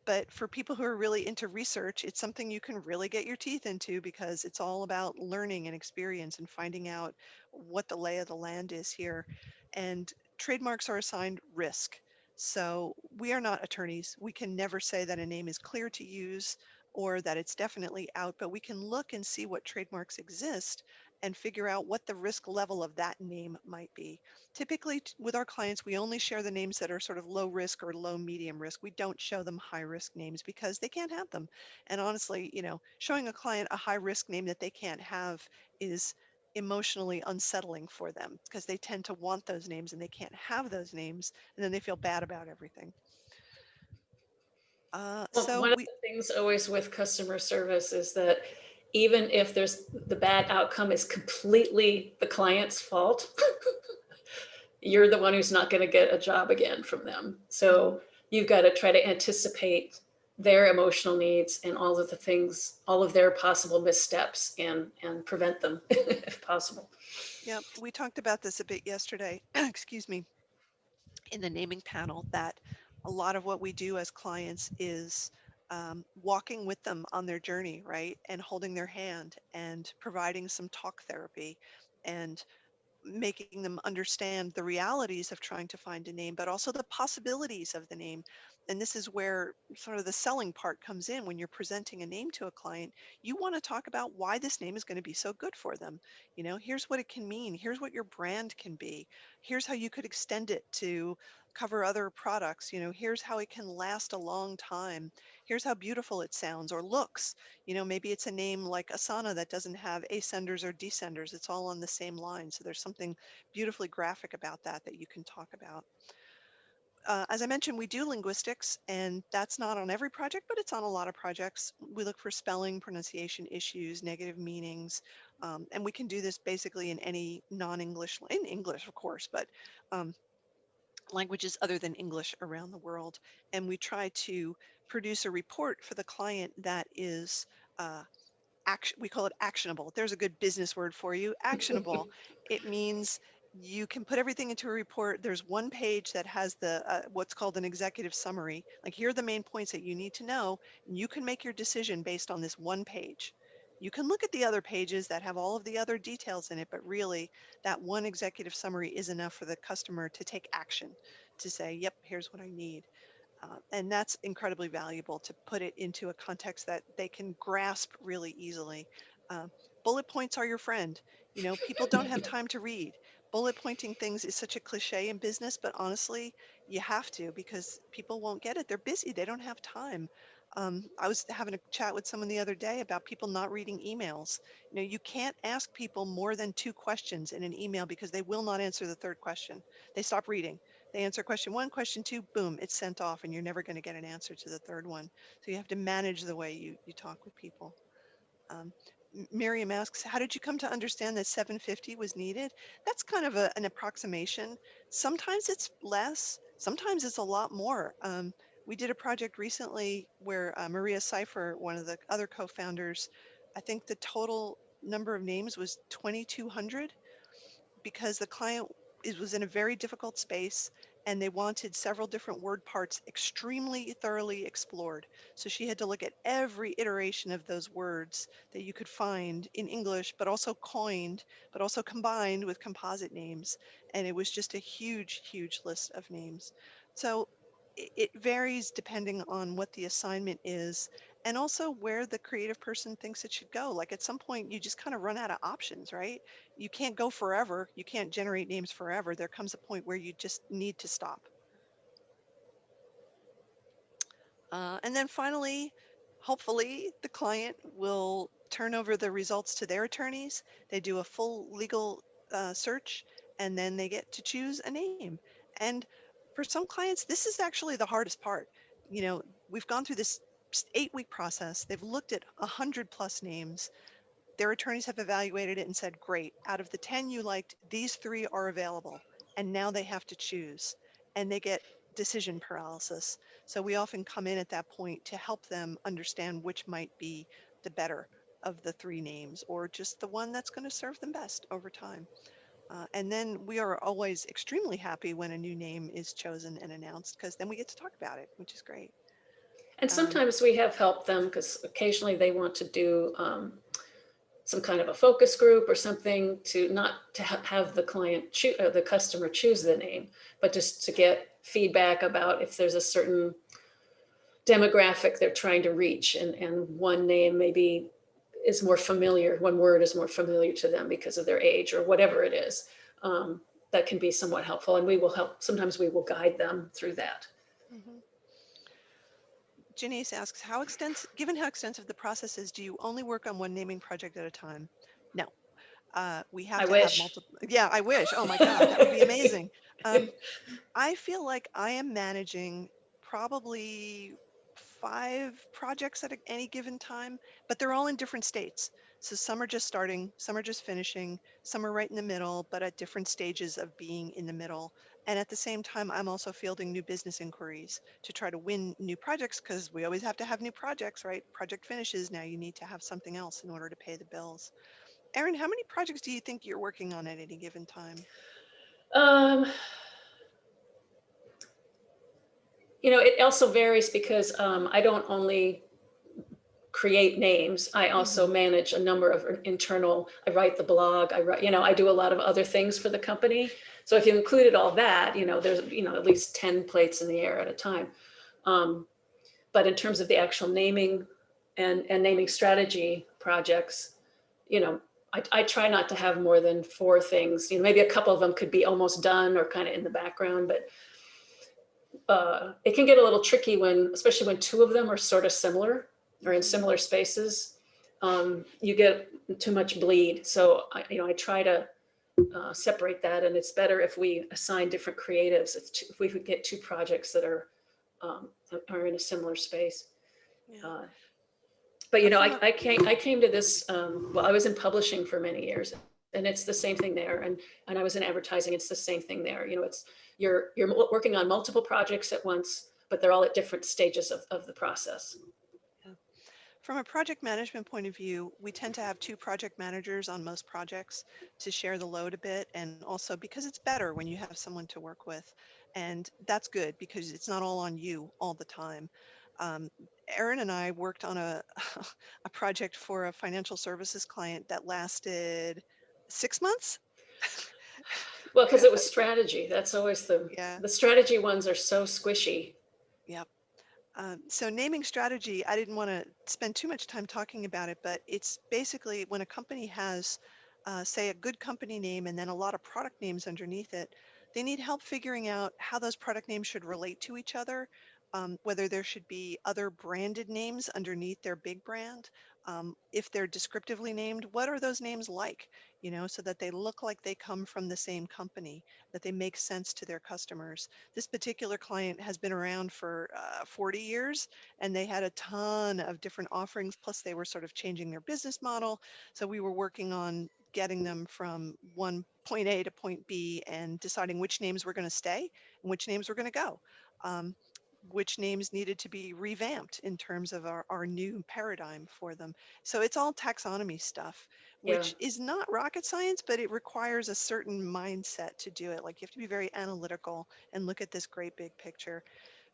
but for people who are really into research, it's something you can really get your teeth into because it's all about learning and experience and finding out what the lay of the land is here. And trademarks are assigned risk. So we are not attorneys. We can never say that a name is clear to use or that it's definitely out, but we can look and see what trademarks exist and figure out what the risk level of that name might be. Typically with our clients, we only share the names that are sort of low risk or low medium risk. We don't show them high risk names because they can't have them. And honestly, you know, showing a client a high risk name that they can't have is emotionally unsettling for them because they tend to want those names and they can't have those names and then they feel bad about everything. Uh, well, so one we, of the things always with customer service is that even if there's the bad outcome is completely the client's fault, you're the one who's not going to get a job again from them. So you've got to try to anticipate their emotional needs and all of the things, all of their possible missteps and, and prevent them if possible. Yeah, we talked about this a bit yesterday, excuse me, in the naming panel that a lot of what we do as clients is um, walking with them on their journey, right? And holding their hand and providing some talk therapy and making them understand the realities of trying to find a name, but also the possibilities of the name. And this is where sort of the selling part comes in when you're presenting a name to a client, you want to talk about why this name is going to be so good for them. You know, here's what it can mean. Here's what your brand can be. Here's how you could extend it to cover other products. You know, here's how it can last a long time. Here's how beautiful it sounds or looks. You know, maybe it's a name like Asana that doesn't have ascenders or descenders. It's all on the same line. So there's something beautifully graphic about that that you can talk about uh, as I mentioned, we do linguistics, and that's not on every project, but it's on a lot of projects. We look for spelling, pronunciation issues, negative meanings, um, and we can do this basically in any non-English, in English, of course, but um, languages other than English around the world. And we try to produce a report for the client that is uh, action, we call it actionable. There's a good business word for you, actionable. it means you can put everything into a report. There's one page that has the uh, what's called an executive summary. Like here are the main points that you need to know, and you can make your decision based on this one page. You can look at the other pages that have all of the other details in it, but really that one executive summary is enough for the customer to take action, to say, yep, here's what I need. Uh, and that's incredibly valuable to put it into a context that they can grasp really easily. Uh, bullet points are your friend. You know, people don't have time to read bullet pointing things is such a cliche in business, but honestly, you have to because people won't get it. They're busy. They don't have time. Um, I was having a chat with someone the other day about people not reading emails. You know, you can't ask people more than two questions in an email because they will not answer the third question. They stop reading. They answer question one, question two, boom, it's sent off, and you're never going to get an answer to the third one. So you have to manage the way you, you talk with people. Um, Miriam asks, how did you come to understand that 750 was needed? That's kind of a, an approximation. Sometimes it's less, sometimes it's a lot more. Um, we did a project recently where uh, Maria Cypher, one of the other co-founders, I think the total number of names was 2,200 because the client it was in a very difficult space and they wanted several different word parts extremely thoroughly explored. So she had to look at every iteration of those words that you could find in English, but also coined, but also combined with composite names. And it was just a huge, huge list of names. So it varies depending on what the assignment is and also where the creative person thinks it should go. Like at some point, you just kind of run out of options, right? You can't go forever. You can't generate names forever. There comes a point where you just need to stop. Uh, and then finally, hopefully the client will turn over the results to their attorneys. They do a full legal uh, search and then they get to choose a name. And for some clients, this is actually the hardest part. You know, we've gone through this eight week process. They've looked at 100 plus names. Their attorneys have evaluated it and said, great, out of the 10 you liked, these three are available. And now they have to choose and they get decision paralysis. So we often come in at that point to help them understand which might be the better of the three names or just the one that's going to serve them best over time. Uh, and then we are always extremely happy when a new name is chosen and announced because then we get to talk about it, which is great. And um, sometimes we have helped them because occasionally they want to do um, some kind of a focus group or something to not to ha have the client choose or the customer choose the name, but just to get feedback about if there's a certain demographic they're trying to reach and, and one name maybe is more familiar, one word is more familiar to them because of their age or whatever it is. Um, that can be somewhat helpful and we will help, sometimes we will guide them through that. Mm -hmm. Janice asks, how extensive, given how extensive the process is, do you only work on one naming project at a time? No. Uh, we have I to wish. have multiple. Yeah, I wish. Oh my God, that would be amazing. Um, I feel like I am managing probably five projects at any given time, but they're all in different states. So some are just starting, some are just finishing, some are right in the middle, but at different stages of being in the middle. And at the same time, I'm also fielding new business inquiries to try to win new projects because we always have to have new projects, right? Project finishes, now you need to have something else in order to pay the bills. Erin, how many projects do you think you're working on at any given time? Um, you know, it also varies because um, I don't only create names. I also mm -hmm. manage a number of internal, I write the blog, I write, you know, I do a lot of other things for the company. So if you included all that, you know, there's, you know, at least 10 plates in the air at a time. Um, but in terms of the actual naming and, and naming strategy projects, you know, I, I try not to have more than four things. You know, maybe a couple of them could be almost done or kind of in the background, but uh, it can get a little tricky when, especially when two of them are sort of similar or in similar spaces. Um, you get too much bleed. So I, you know, I try to uh, separate that, and it's better if we assign different creatives. If, two, if we could get two projects that are um, are in a similar space. Yeah. Uh, but you know, I, I came I came to this. Um, well, I was in publishing for many years, and it's the same thing there. And and I was in advertising. It's the same thing there. You know, it's you're you're working on multiple projects at once, but they're all at different stages of, of the process. From a project management point of view, we tend to have two project managers on most projects to share the load a bit. And also because it's better when you have someone to work with. And that's good because it's not all on you all the time. Um, Erin and I worked on a, a project for a financial services client that lasted six months. Well, because it was strategy. That's always the, Yeah. the strategy ones are so squishy. Um, so naming strategy, I didn't want to spend too much time talking about it, but it's basically when a company has, uh, say, a good company name and then a lot of product names underneath it, they need help figuring out how those product names should relate to each other, um, whether there should be other branded names underneath their big brand. Um, if they're descriptively named, what are those names like? You know, so that they look like they come from the same company, that they make sense to their customers. This particular client has been around for uh, 40 years and they had a ton of different offerings. Plus, they were sort of changing their business model. So we were working on getting them from one point A to point B and deciding which names were going to stay and which names were going to go. Um, which names needed to be revamped in terms of our, our new paradigm for them. So it's all taxonomy stuff, which is not rocket science, but it requires a certain mindset to do it. Like you have to be very analytical and look at this great big picture.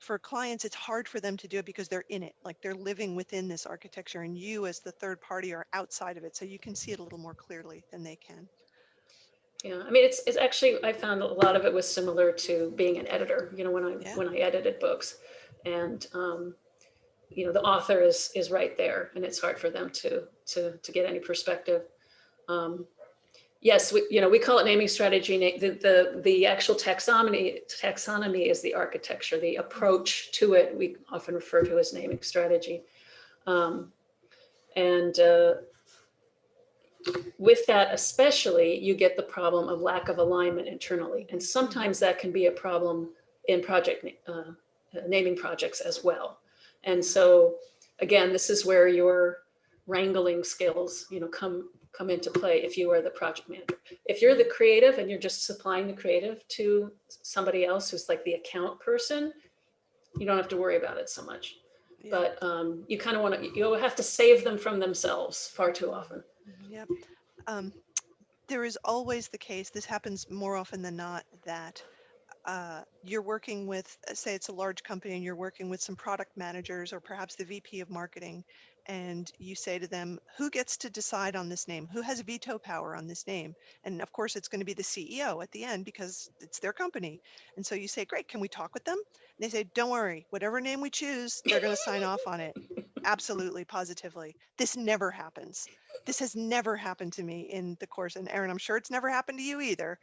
For clients, it's hard for them to do it because they're in it, like they're living within this architecture and you as the third party are outside of it. So you can see it a little more clearly than they can. Yeah, I mean, it's, it's actually, I found a lot of it was similar to being an editor, you know, when I, Yeah. when I edited books. And, um, you know, the author is, is right there and it's hard for them to, to, to get any perspective. Um, yes, we, you know, we call it naming strategy. The, the, the actual taxonomy, taxonomy is the architecture, the approach to it, we often refer to as naming strategy. Um, and, uh, with that especially, you get the problem of lack of alignment internally. And sometimes that can be a problem in project uh, naming projects as well. And so again, this is where your wrangling skills, you know, come come into play if you are the project manager. If you're the creative and you're just supplying the creative to somebody else who's like the account person, you don't have to worry about it so much. Yeah. But um, you kind of want to, you have to save them from themselves far too often. Yep. Um, there is always the case, this happens more often than not, that uh, you're working with, say it's a large company and you're working with some product managers or perhaps the VP of marketing, and you say to them, who gets to decide on this name? Who has veto power on this name? And of course, it's going to be the CEO at the end because it's their company. And so you say, great, can we talk with them? And they say, don't worry, whatever name we choose, they're going to sign off on it. Absolutely, positively. This never happens. This has never happened to me in the course. And Erin, I'm sure it's never happened to you either.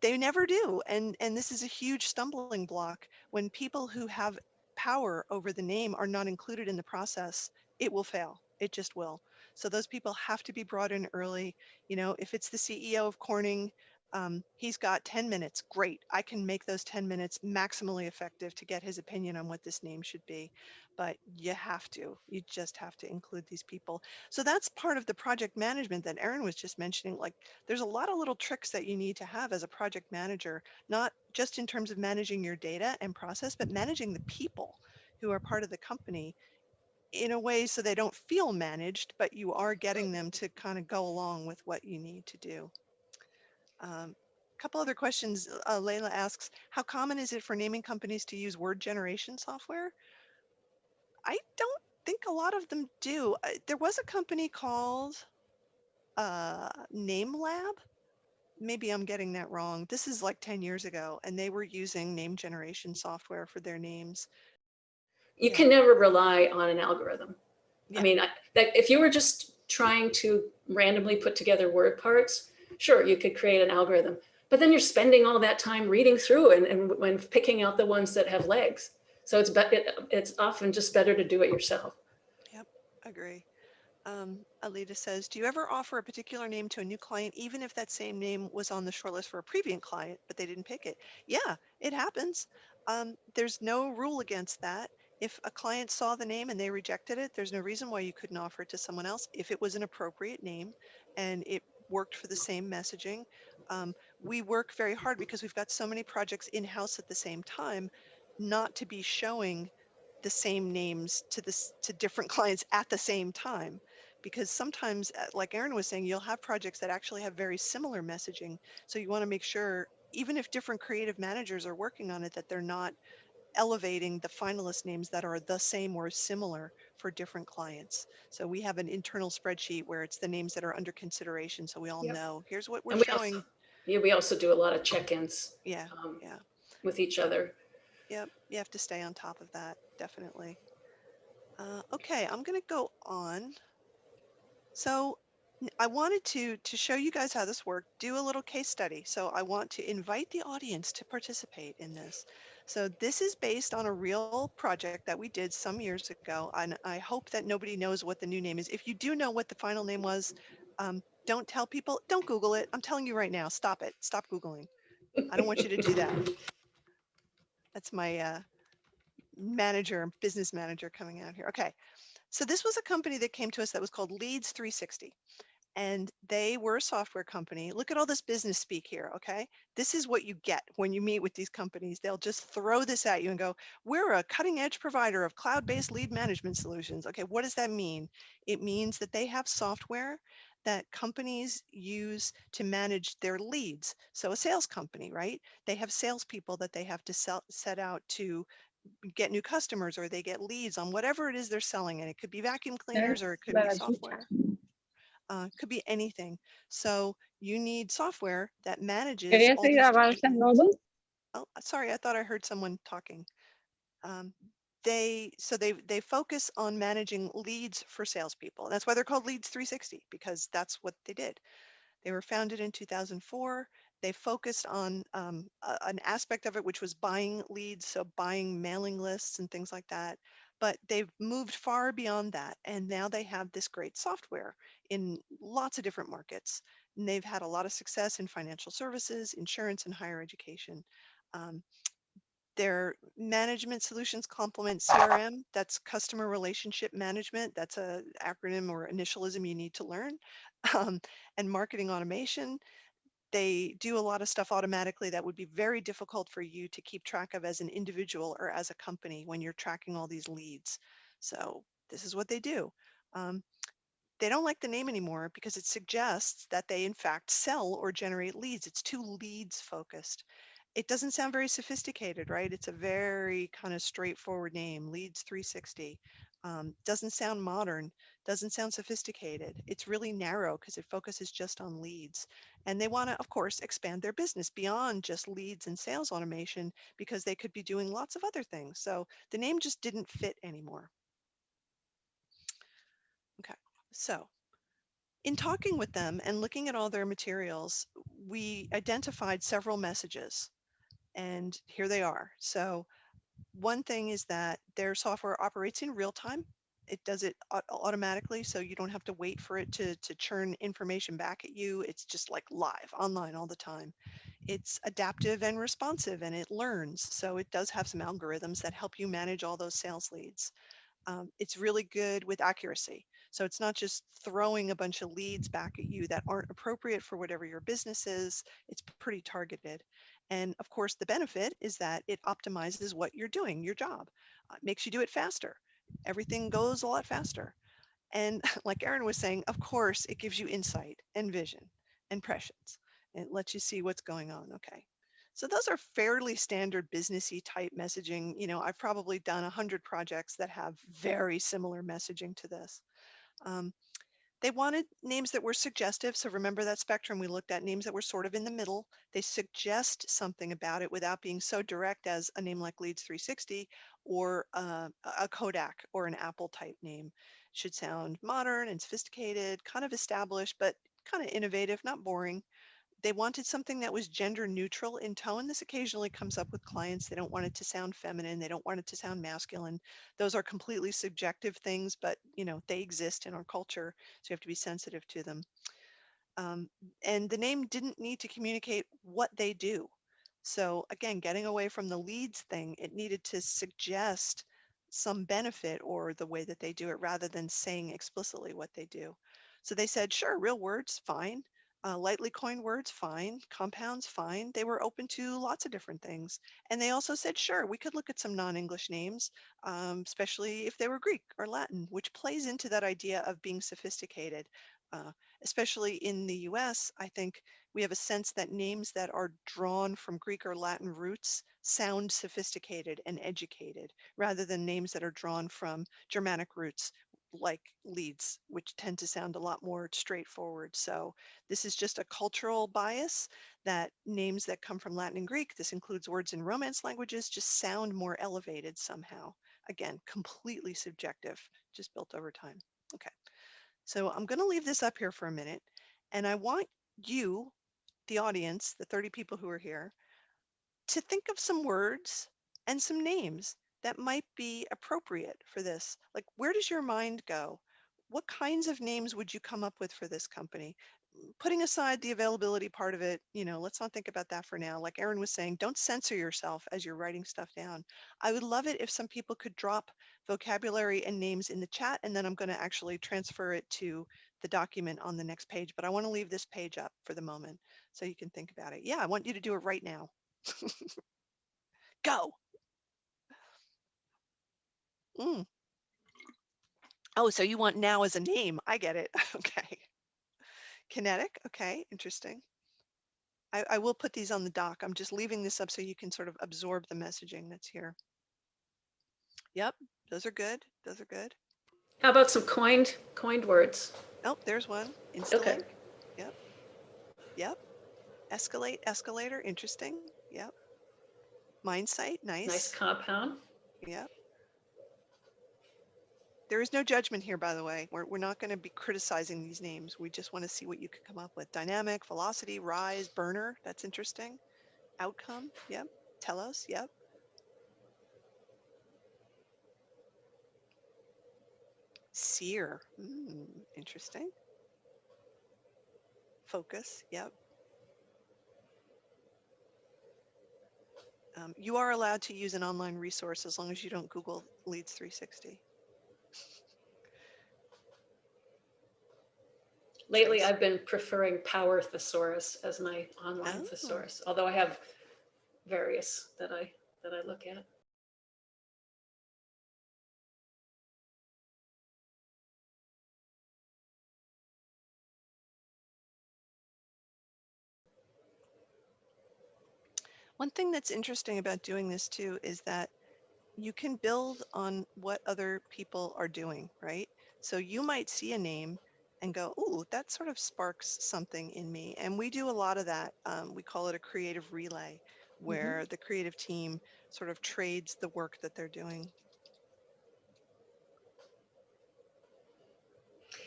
They never do. And, and this is a huge stumbling block when people who have power over the name are not included in the process, it will fail. It just will. So those people have to be brought in early. You know, if it's the CEO of Corning, um, he's got 10 minutes. Great. I can make those 10 minutes maximally effective to get his opinion on what this name should be. But you have to, you just have to include these people. So that's part of the project management that Erin was just mentioning. Like there's a lot of little tricks that you need to have as a project manager, not just in terms of managing your data and process, but managing the people who are part of the company in a way so they don't feel managed, but you are getting them to kind of go along with what you need to do. Um, couple other questions. Uh, Layla asks, how common is it for naming companies to use word generation software? I don't think a lot of them do. Uh, There was a company called uh, Name Lab. Maybe I'm getting that wrong. This is like 10 years ago, and they were using name generation software for their names. You Yeah. can never rely on an algorithm. Yeah. I mean, I, that if you were just trying to randomly put together word parts, sure, you could create an algorithm. But then you're spending all that time reading through and, and when picking out the ones that have legs. So it's it, it's often just better to do it yourself. Yep, agree. Um, Alita says, do you ever offer a particular name to a new client, even if that same name was on the shortlist for a previous client, but they didn't pick it? Yeah, it happens. Um, there's no rule against that. If a client saw the name and they rejected it, there's no reason why you couldn't offer it to someone else if it was an appropriate name and it worked for the same messaging. Um, we work very hard because we've got so many projects in-house at the same time, not to be showing the same names to this to different clients at the same time because sometimes uh, like Erin was saying you'll have projects that actually have very similar messaging so you want to make sure even if different creative managers are working on it that they're not elevating the finalist names that are the same or similar for different clients so we have an internal spreadsheet where it's the names that are under consideration so we all Yep. know here's what we're we showing also, yeah, we also do a lot of check-ins yeah um, yeah with each other. Yep, you have to stay on top of that, definitely. Uh, okay, I'm gonna go on. So I wanted to to show you guys how this worked, do a little case study. So I want to invite the audience to participate in this. So this is based on a real project that we did some years ago, and I hope that nobody knows what the new name is. If you do know what the final name was, um, don't tell people, don't Google it. I'm telling you right now, stop it, stop Googling. I don't want you to do that. That's my uh, manager, business manager coming out here. Okay. So this was a company that came to us that was called Leads 360. And they were a software company. Look at all this business speak here. Okay. This is what you get when you meet with these companies. They'll just throw this at you and go, We're a cutting edge provider of cloud based lead management solutions. Okay. What does that mean? It means that they have software that companies use to manage their leads. So a sales company, right? They have salespeople that they have to sell, set out to get new customers or they get leads on whatever it is they're selling. And it could be vacuum cleaners or it could be software. Uh, could be anything. So you need software that manages ¿Querías all ir these a different- Barça Oh, sorry, I thought I heard someone talking. Um, they so they they focus on managing leads for salespeople. That's why they're called Leads 360 because that's what they did. They were founded in 2004. They focused on um, a- an aspect of it, which was buying leads, so buying mailing lists and things like that. But they've moved far beyond that, and now they have this great software in lots of different markets. And they've had a lot of success in financial services, insurance, and higher education. Um, their management solutions complement CRM, that's customer relationship management. That's a acronym or initialism you need to learn. Um, and marketing automation, they do a lot of stuff automatically that would be very difficult for you to keep track of as an individual or as a company when you're tracking all these leads. So this is what they do. Um, they don't like the name anymore because it suggests that they in fact sell or generate leads. It's too leads focused. It doesn't sound very sophisticated, right? It's a very kind of straightforward name, Leads 360. Um, doesn't sound modern, doesn't sound sophisticated. It's really narrow because it focuses just on leads. And they want to, of course, expand their business beyond just leads and sales automation because they could be doing lots of other things. So the name just didn't fit anymore. Okay, so in talking with them and looking at all their materials, we identified several messages and here they are. So one thing is that their software operates in real time. It does it automatically, so you don't have to wait for it to, to churn information back at you. It's just like live, online all the time. It's adaptive and responsive, and it learns. So it does have some algorithms that help you manage all those sales leads. Um, it's really good with accuracy. So it's not just throwing a bunch of leads back at you that aren't appropriate for whatever your business is. It's pretty targeted. And of course, the benefit is that it optimizes what you're doing, your job, uh, makes you do it faster. Everything goes a lot faster. And like Erin was saying, of course, it gives you insight and vision and prescience. It lets you see what's going on. Okay. So those are fairly standard businessy type messaging. You know, I've probably done a hundred projects that have very similar messaging to this. Um, they wanted names that were suggestive. So remember that spectrum we looked at, names that were sort of in the middle. They suggest something about it without being so direct as a name like Leads 360 or uh, a Kodak or an Apple type name. Should sound modern and sophisticated, kind of established, but kind of innovative, not boring. They wanted something that was gender neutral in tone. This occasionally comes up with clients. They don't want it to sound feminine. They don't want it to sound masculine. Those are completely subjective things, but you know, they exist in our culture. So you have to be sensitive to them. Um, and the name didn't need to communicate what they do. So again, getting away from the leads thing, it needed to suggest some benefit or the way that they do it rather than saying explicitly what they do. So they said, sure, real words, fine. Uh, lightly coined words, fine. Compounds, fine. They were open to lots of different things. And they also said, sure, we could look at some non-English names, um, especially if they were Greek or Latin, which plays into that idea of being sophisticated. Uh, especially in the US, I think we have a sense that names that are drawn from Greek or Latin roots sound sophisticated and educated rather than names that are drawn from Germanic roots like leads, which tend to sound a lot more straightforward. So this is just a cultural bias that names that come from Latin and Greek, this includes words in Romance languages, just sound more elevated somehow. Again, completely subjective, just built over time. Okay, so I'm gonna leave this up here for a minute and I want you, the audience, the 30 people who are here, to think of some words and some names that might be appropriate for this. Like, where does your mind go? What kinds of names would you come up with for this company? Mm, Putting aside the availability part of it, you know, let's not think about that for now. Like Erin was saying, don't censor yourself as you're writing stuff down. I would love it if some people could drop vocabulary and names in the chat, and then I'm going to actually transfer it to the document on the next page. But I want to leave this page up for the moment so you can think about it. Yeah, I want you to do it right now. Go. Mm. Oh, so you want now as a name. I get it. Okay. Kinetic. Okay, interesting. I, I will put these on the doc. I'm just leaving this up so you can sort of absorb the messaging that's here. Yep, those are good. Those are good. How about some coined, coined words? Oh, there's one. Instalink. Yep. Yep. Escalate, escalator. Interesting. Yep. Mind site. Nice. Nice compound. Yep. There is no judgment here, by the way. We're, we're not going to be criticizing these names. We just want to see what you could come up with. Dynamic, velocity, rise, burner. That's interesting. Outcome. Yep. Telos. Yep. Seer. Mm, interesting. Focus. Yep. Um, you are allowed to use an online resource as long as you don't Google Leads 360. Lately. I've been preferring Power Thesaurus as my online Oh. thesaurus, although I have various that I, that I look at. One thing that's interesting about doing this too is that you can build on what other people are doing, right? So you might see a name and go, "Ooh, that sort of sparks something in me." And we do a lot of that. Um, we call it a creative relay, where the creative team sort of trades the work that they're doing.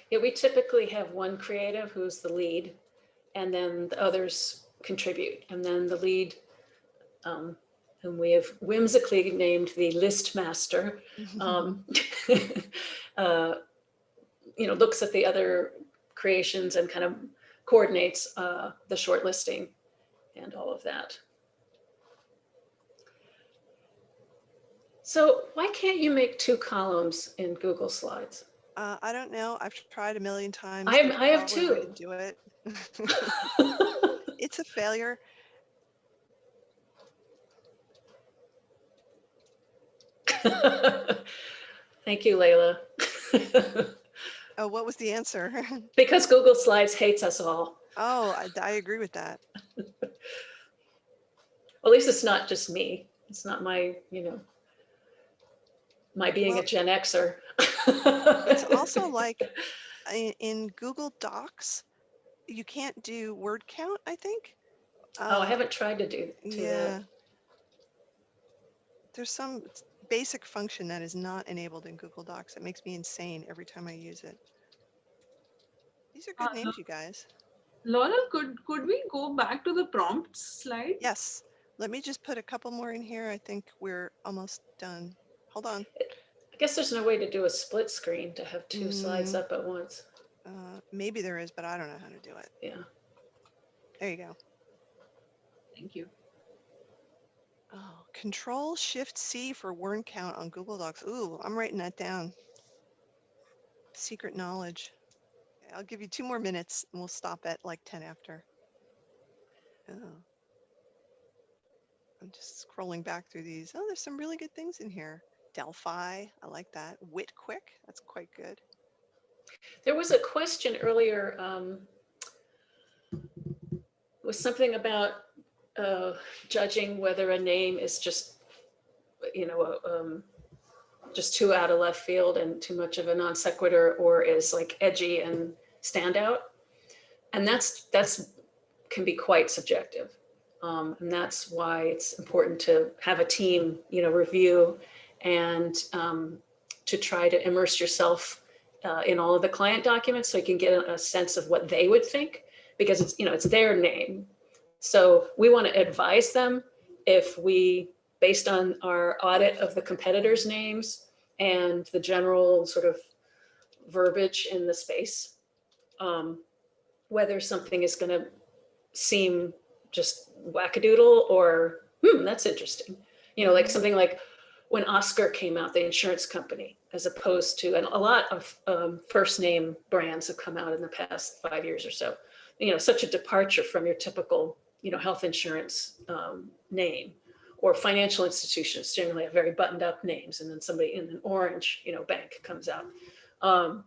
Yeah, we typically have one creative who's the lead, and then the others contribute. And then the lead, um, whom we have whimsically named the list master, um, uh, you know, looks at the other creations and kind of coordinates uh, the shortlisting and all of that. So why can't you make two columns in Google Slides? Uh, I don't know. I've tried a million times. I have- I have probably a way two. Do it. it's a failure. Thank you, Layla. Oh, what was the answer? Because Google Slides hates us all. oh, I, I agree with that. At least it's not just me. It's not my, you know, my being a Gen Xer. It's also like in, in Google Docs, you can't do word count, I think. Oh, I Uh, haven't tried to do, do Yeah. that. There's some basic function that is not enabled in Google Docs. It makes me insane every time I use it. These are good Uh, names, you guys. Laura, could could we go back to the prompts slide? Yes. Let me just put a couple more in here. I think we're almost done. Hold on. I guess there's no way to do a split screen to have two slides Mm. up at once. Uh, maybe there is, but I don't know how to do it. Yeah. There you go. Thank you. Oh, Control Shift C for word count on Google Docs. Ooh, I'm writing that down. Secret knowledge. I'll give you two more minutes and we'll stop at like 10 after. Oh. I'm just scrolling back through these. Oh, there's some really good things in here. Delphi, I like that. Wit Quick, that's quite good. There was a question earlier, um, was something about judging whether a name is just, you know, um, just too out of left field and too much of a non sequitur or is like edgy and standout. And that's, that's, can be quite subjective. Um, and that's why it's important to have a team, you know, review and um, to try to immerse yourself uh, in all of the client documents so you can get a sense of what they would think because it's you know it's their name so we want to advise them if we based on our audit of the competitors names and the general sort of verbiage in the space um, whether something is going to seem just wackadoodle or hmm that's interesting you know like something like when Oscar came out, the insurance company, as opposed to, and a lot of um, first name brands have come out in the past five years or so. You know, such a departure from your typical, you know, health insurance um, name, or financial institutions generally have very buttoned up names, and then somebody in an orange, you know, bank comes out. Um,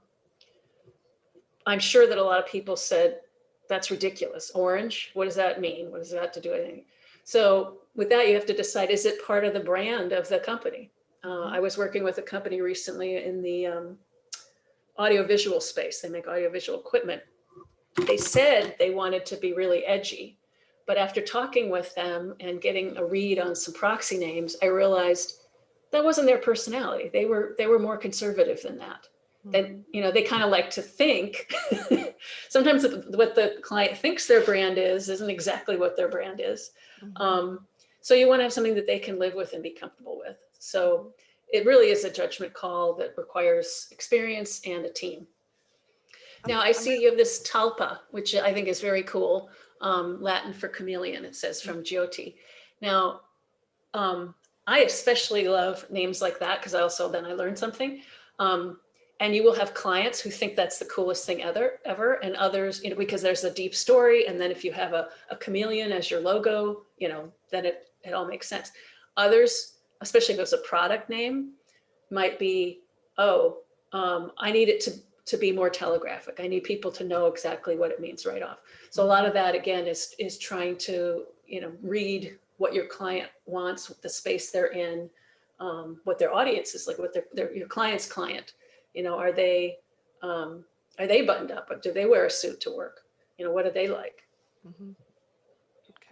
I'm sure that a lot of people said, "That's ridiculous. Orange. What does that mean? What does that have to do with anything?" So with that, you have to decide, is it part of the brand of the company? Uh, I was working with a company recently in the um, audiovisual space. They make audiovisual equipment. They said they wanted to be really edgy, but after talking with them and getting a read on some proxy names, I realized that wasn't their personality. They were they were more conservative than that. They, you know, they kind of like to think. Sometimes what the client thinks their brand is isn't exactly what their brand is. Mhm. Um, so you want to have something that they can live with and be comfortable with. So it really is a judgment call that requires experience and a team. Now I see you have this talpa, which I think is very cool. Um, Latin for chameleon, it says from Jyoti. Now, um, I especially love names like that because I also then I learned something. Um, and you will have clients who think that's the coolest thing ever, ever, and others, you know, because there's a deep story. And then if you have a, a chameleon as your logo, you know, then it, it all makes sense. Others, especially if it's a product name, might be, oh, um, I need it to, to be more telegraphic. I need people to know exactly what it means right off. So a lot of that again is, is trying to, you know, read what your client wants, the space they're in, um, what their audience is like, what their, their your client's client. You know, are they um, are they buttoned up? Or do they wear a suit to work? You know, what do they like? Mhm.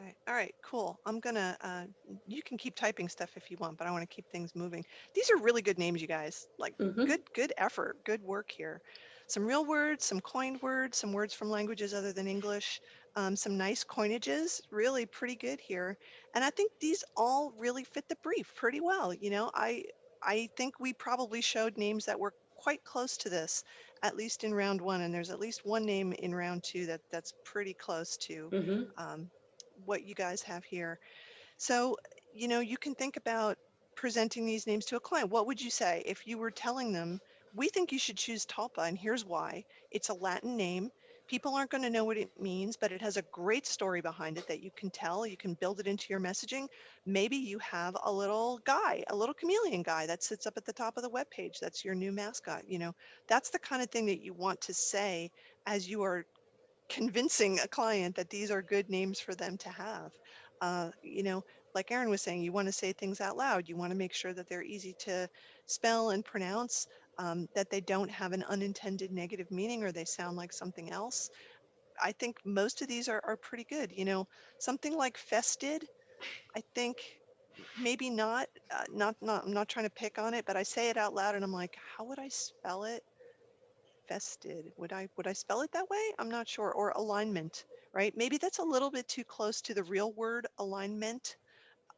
Okay. All right. Cool. I'm gonna. Uh, you can keep typing stuff if you want, but I want to keep things moving. These are really good names, you guys. Like Mhm. good, good effort, good work here. Some real words, some coined words, some words from languages other than English, um, some nice coinages. Really pretty good here. And I think these all really fit the brief pretty well. You know, I I think we probably showed names that were quite close to this, at least in round one. And there's at least one name in round two that that's pretty close to Mhm. um, what you guys have here. So, you know, you can think about presenting these names to a client. What would you say if you were telling them, we think you should choose Talpa, and here's why. It's a Latin name. People aren't going to know what it means, but it has a great story behind it that you can tell. You can build it into your messaging. Maybe you have a little guy, a little chameleon guy that sits up at the top of the web page. That's your new mascot. You know, that's the kind of thing that you want to say as you are convincing a client that these are good names for them to have. Uh, you know, like Aaron was saying, you want to say things out loud. You want to make sure that they're easy to spell and pronounce, um, that they don't have an unintended negative meaning or they sound like something else. I think most of these are, are pretty good. You know, something like fested, I think maybe not, uh, not, not, I'm not trying to pick on it, but I say it out loud and I'm like, how would I spell it? Vested, would I, would I spell it that way? I'm not sure. Or alignment, right? Maybe that's a little bit too close to the real word alignment.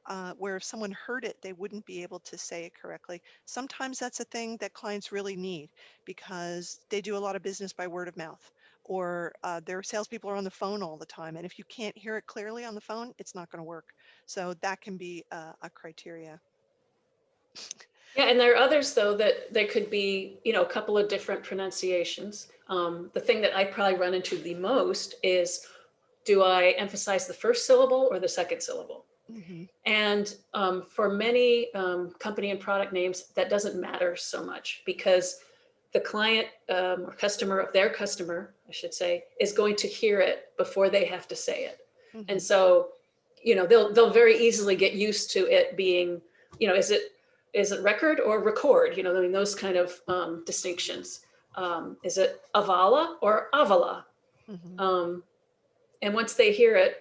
Uh, where if someone heard it, they wouldn't be able to say it correctly. Sometimes that's a thing that clients really need because they do a lot of business by word of mouth or uh, their salespeople are on the phone all the time. And if you can't hear it clearly on the phone, it's not going to work. So that can be a, a criteria. Yeah, and there are others though that there could be, you know, a couple of different pronunciations. Um, the thing that I probably run into the most is, do I emphasize the first syllable or the second syllable? hmm And um, for many um, company and product names, that doesn't matter so much because the client um, or customer of their customer, I should say, is going to hear it before they have to say it. hmm And so, you know, they'll they'll very easily get used to it being, you know, is it is it record or record? You know, I mean, those kind of um, distinctions. Um, is it avala or avala? hmm Um, and once they hear it,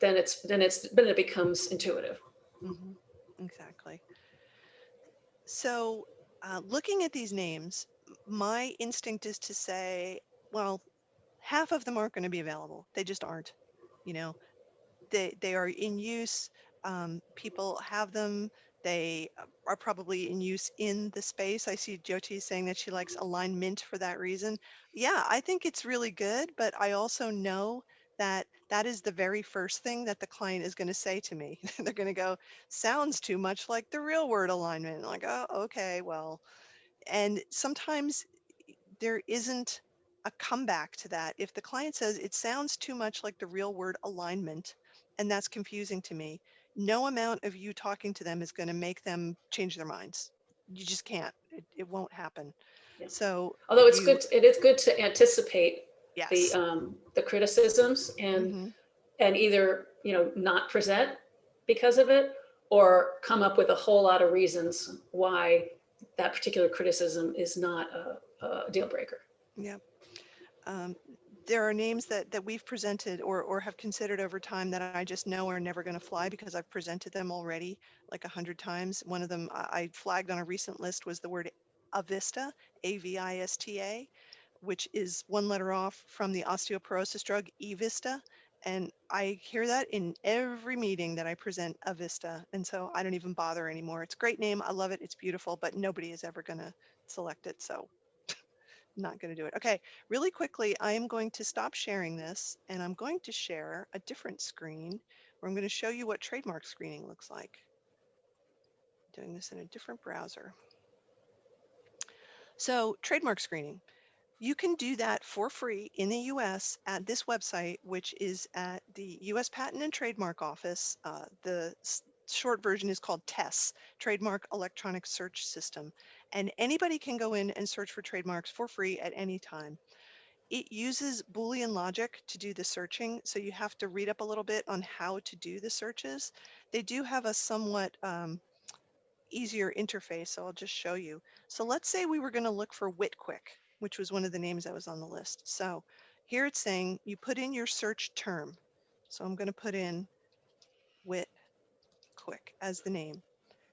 then it's then it's then it becomes intuitive. hmm Exactly. So uh, looking at these names, my instinct is to say, well, half of them aren't going to be available. They just aren't. You know, they they are in use. Um, people have them. They uh, are probably in use in the space. I see Jyoti saying that she likes alignment for that reason. Yeah, I think it's really good, but I also know that that is the very first thing that the client is going to say to me. They're going to go, sounds too much like the real word alignment. Like, oh, okay, well, and sometimes there isn't a comeback to that. If the client says it sounds too much like the real word alignment, and that's confusing to me, no amount of you talking to them is going to make them change their minds. You just can't. It, it won't happen. Yeah. So, Although it's you- good, it is good to anticipate yes. the um, the criticisms and Mhm. and either you know not present because of it or come up with a whole lot of reasons why that particular criticism is not a, a deal breaker. Yeah. Um, there are names that, that we've presented or, or have considered over time that I just know are never going to fly because I've presented them already like a hundred times. One of them I flagged on a recent list was the word Avista, A-V-I-S-T-A, which is one letter off from the osteoporosis drug Evista. And I hear that in every meeting that I present Avista. And so I don't even bother anymore. It's a great name. I love it. It's beautiful, but nobody is ever going to select it. So not going to do it. Okay, really quickly, I am going to stop sharing this and I'm going to share a different screen where I'm going to show you what trademark screening looks like. Doing this in a different browser. So trademark screening, you can do that for free in the US at this website, which is at the US Patent and Trademark Office. Uh, the short version is called TESS, Trademark Electronic Search System and anybody can go in and search for trademarks for free at any time. It uses Boolean logic to do the searching, so you have to read up a little bit on how to do the searches. They do have a somewhat um, easier interface, so I'll just show you. So let's say we were going to look for Witquick, which was one of the names that was on the list. So here it's saying you put in your search term. So I'm going to put in Witquick as the name.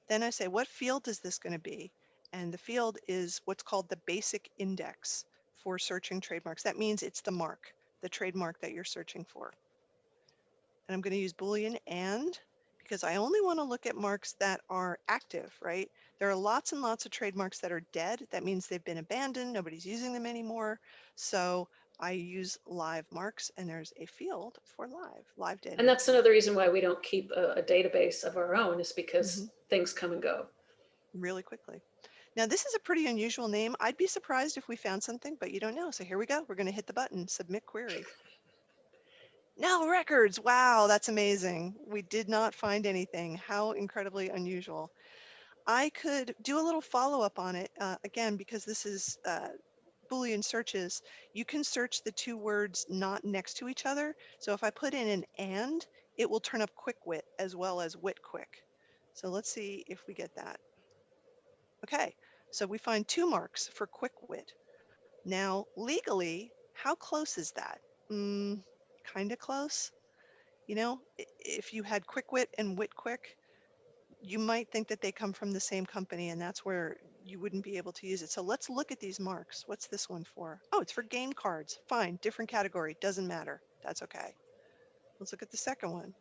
Then I say, what field is this going to be? And the field is what's called the basic index for searching trademarks. That means it's the mark, the trademark that you're searching for. And I'm going to use Boolean and because I only want to look at marks that are active, right? There are lots and lots of trademarks that are dead. That means they've been abandoned. Nobody's using them anymore. So I use live marks and there's a field for live, live data. And that's another reason why we don't keep a, a database of our own is because things come and go. really quickly. Now, this is a pretty unusual name. I'd be surprised if we found something, but you don't know. So here we go. We're going to hit the button, submit query. No records. Wow, that's amazing. We did not find anything. How incredibly unusual. I could do a little follow up on it uh, again because this is uh, Boolean searches. You can search the two words not next to each other. So if I put in an and, it will turn up quick wit as well as wit quick. So let's see if we get that. Okay, so we find two marks for quick wit. Now, legally, how close is that? Mm, kind of close. You know, if you had quick wit and wit quick, you might think that they come from the same company and that's where you wouldn't be able to use it. So let's look at these marks. What's this one for? Oh, it's for game cards. Fine, different category, doesn't matter. That's okay. Let's look at the second one.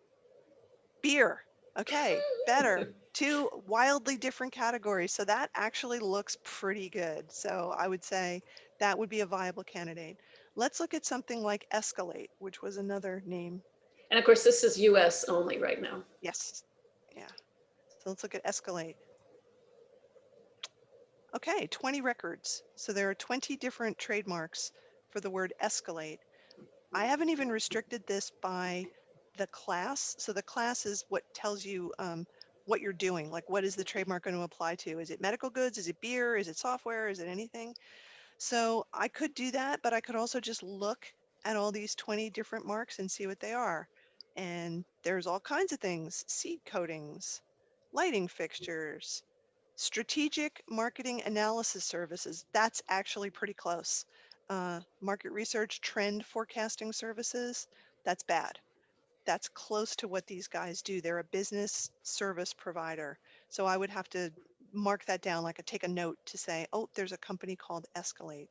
Beer. Okay, better. Two wildly different categories. So that actually looks pretty good. So I would say that would be a viable candidate. Let's look at something like Escalate, which was another name. And of course, this is US only right now. Yes. Yeah. So let's look at Escalate. Okay, 20 records. So there are 20 different trademarks for the word escalate. I haven't even restricted this by the class. So the class is what tells you um, what you're doing. Like what is the trademark going to apply to? Is it medical goods? Is it beer? Is it software? Is it anything? So I could do that, but I could also just look at all these 20 different marks and see what they are. And there's all kinds of things, seed coatings, lighting fixtures, strategic marketing analysis services. That's actually pretty close. Uh, market research trend forecasting services. That's bad. That's close to what these guys do. They're a business service provider. So I would have to mark that down, like a, take a note to say, oh, there's a company called Escalate.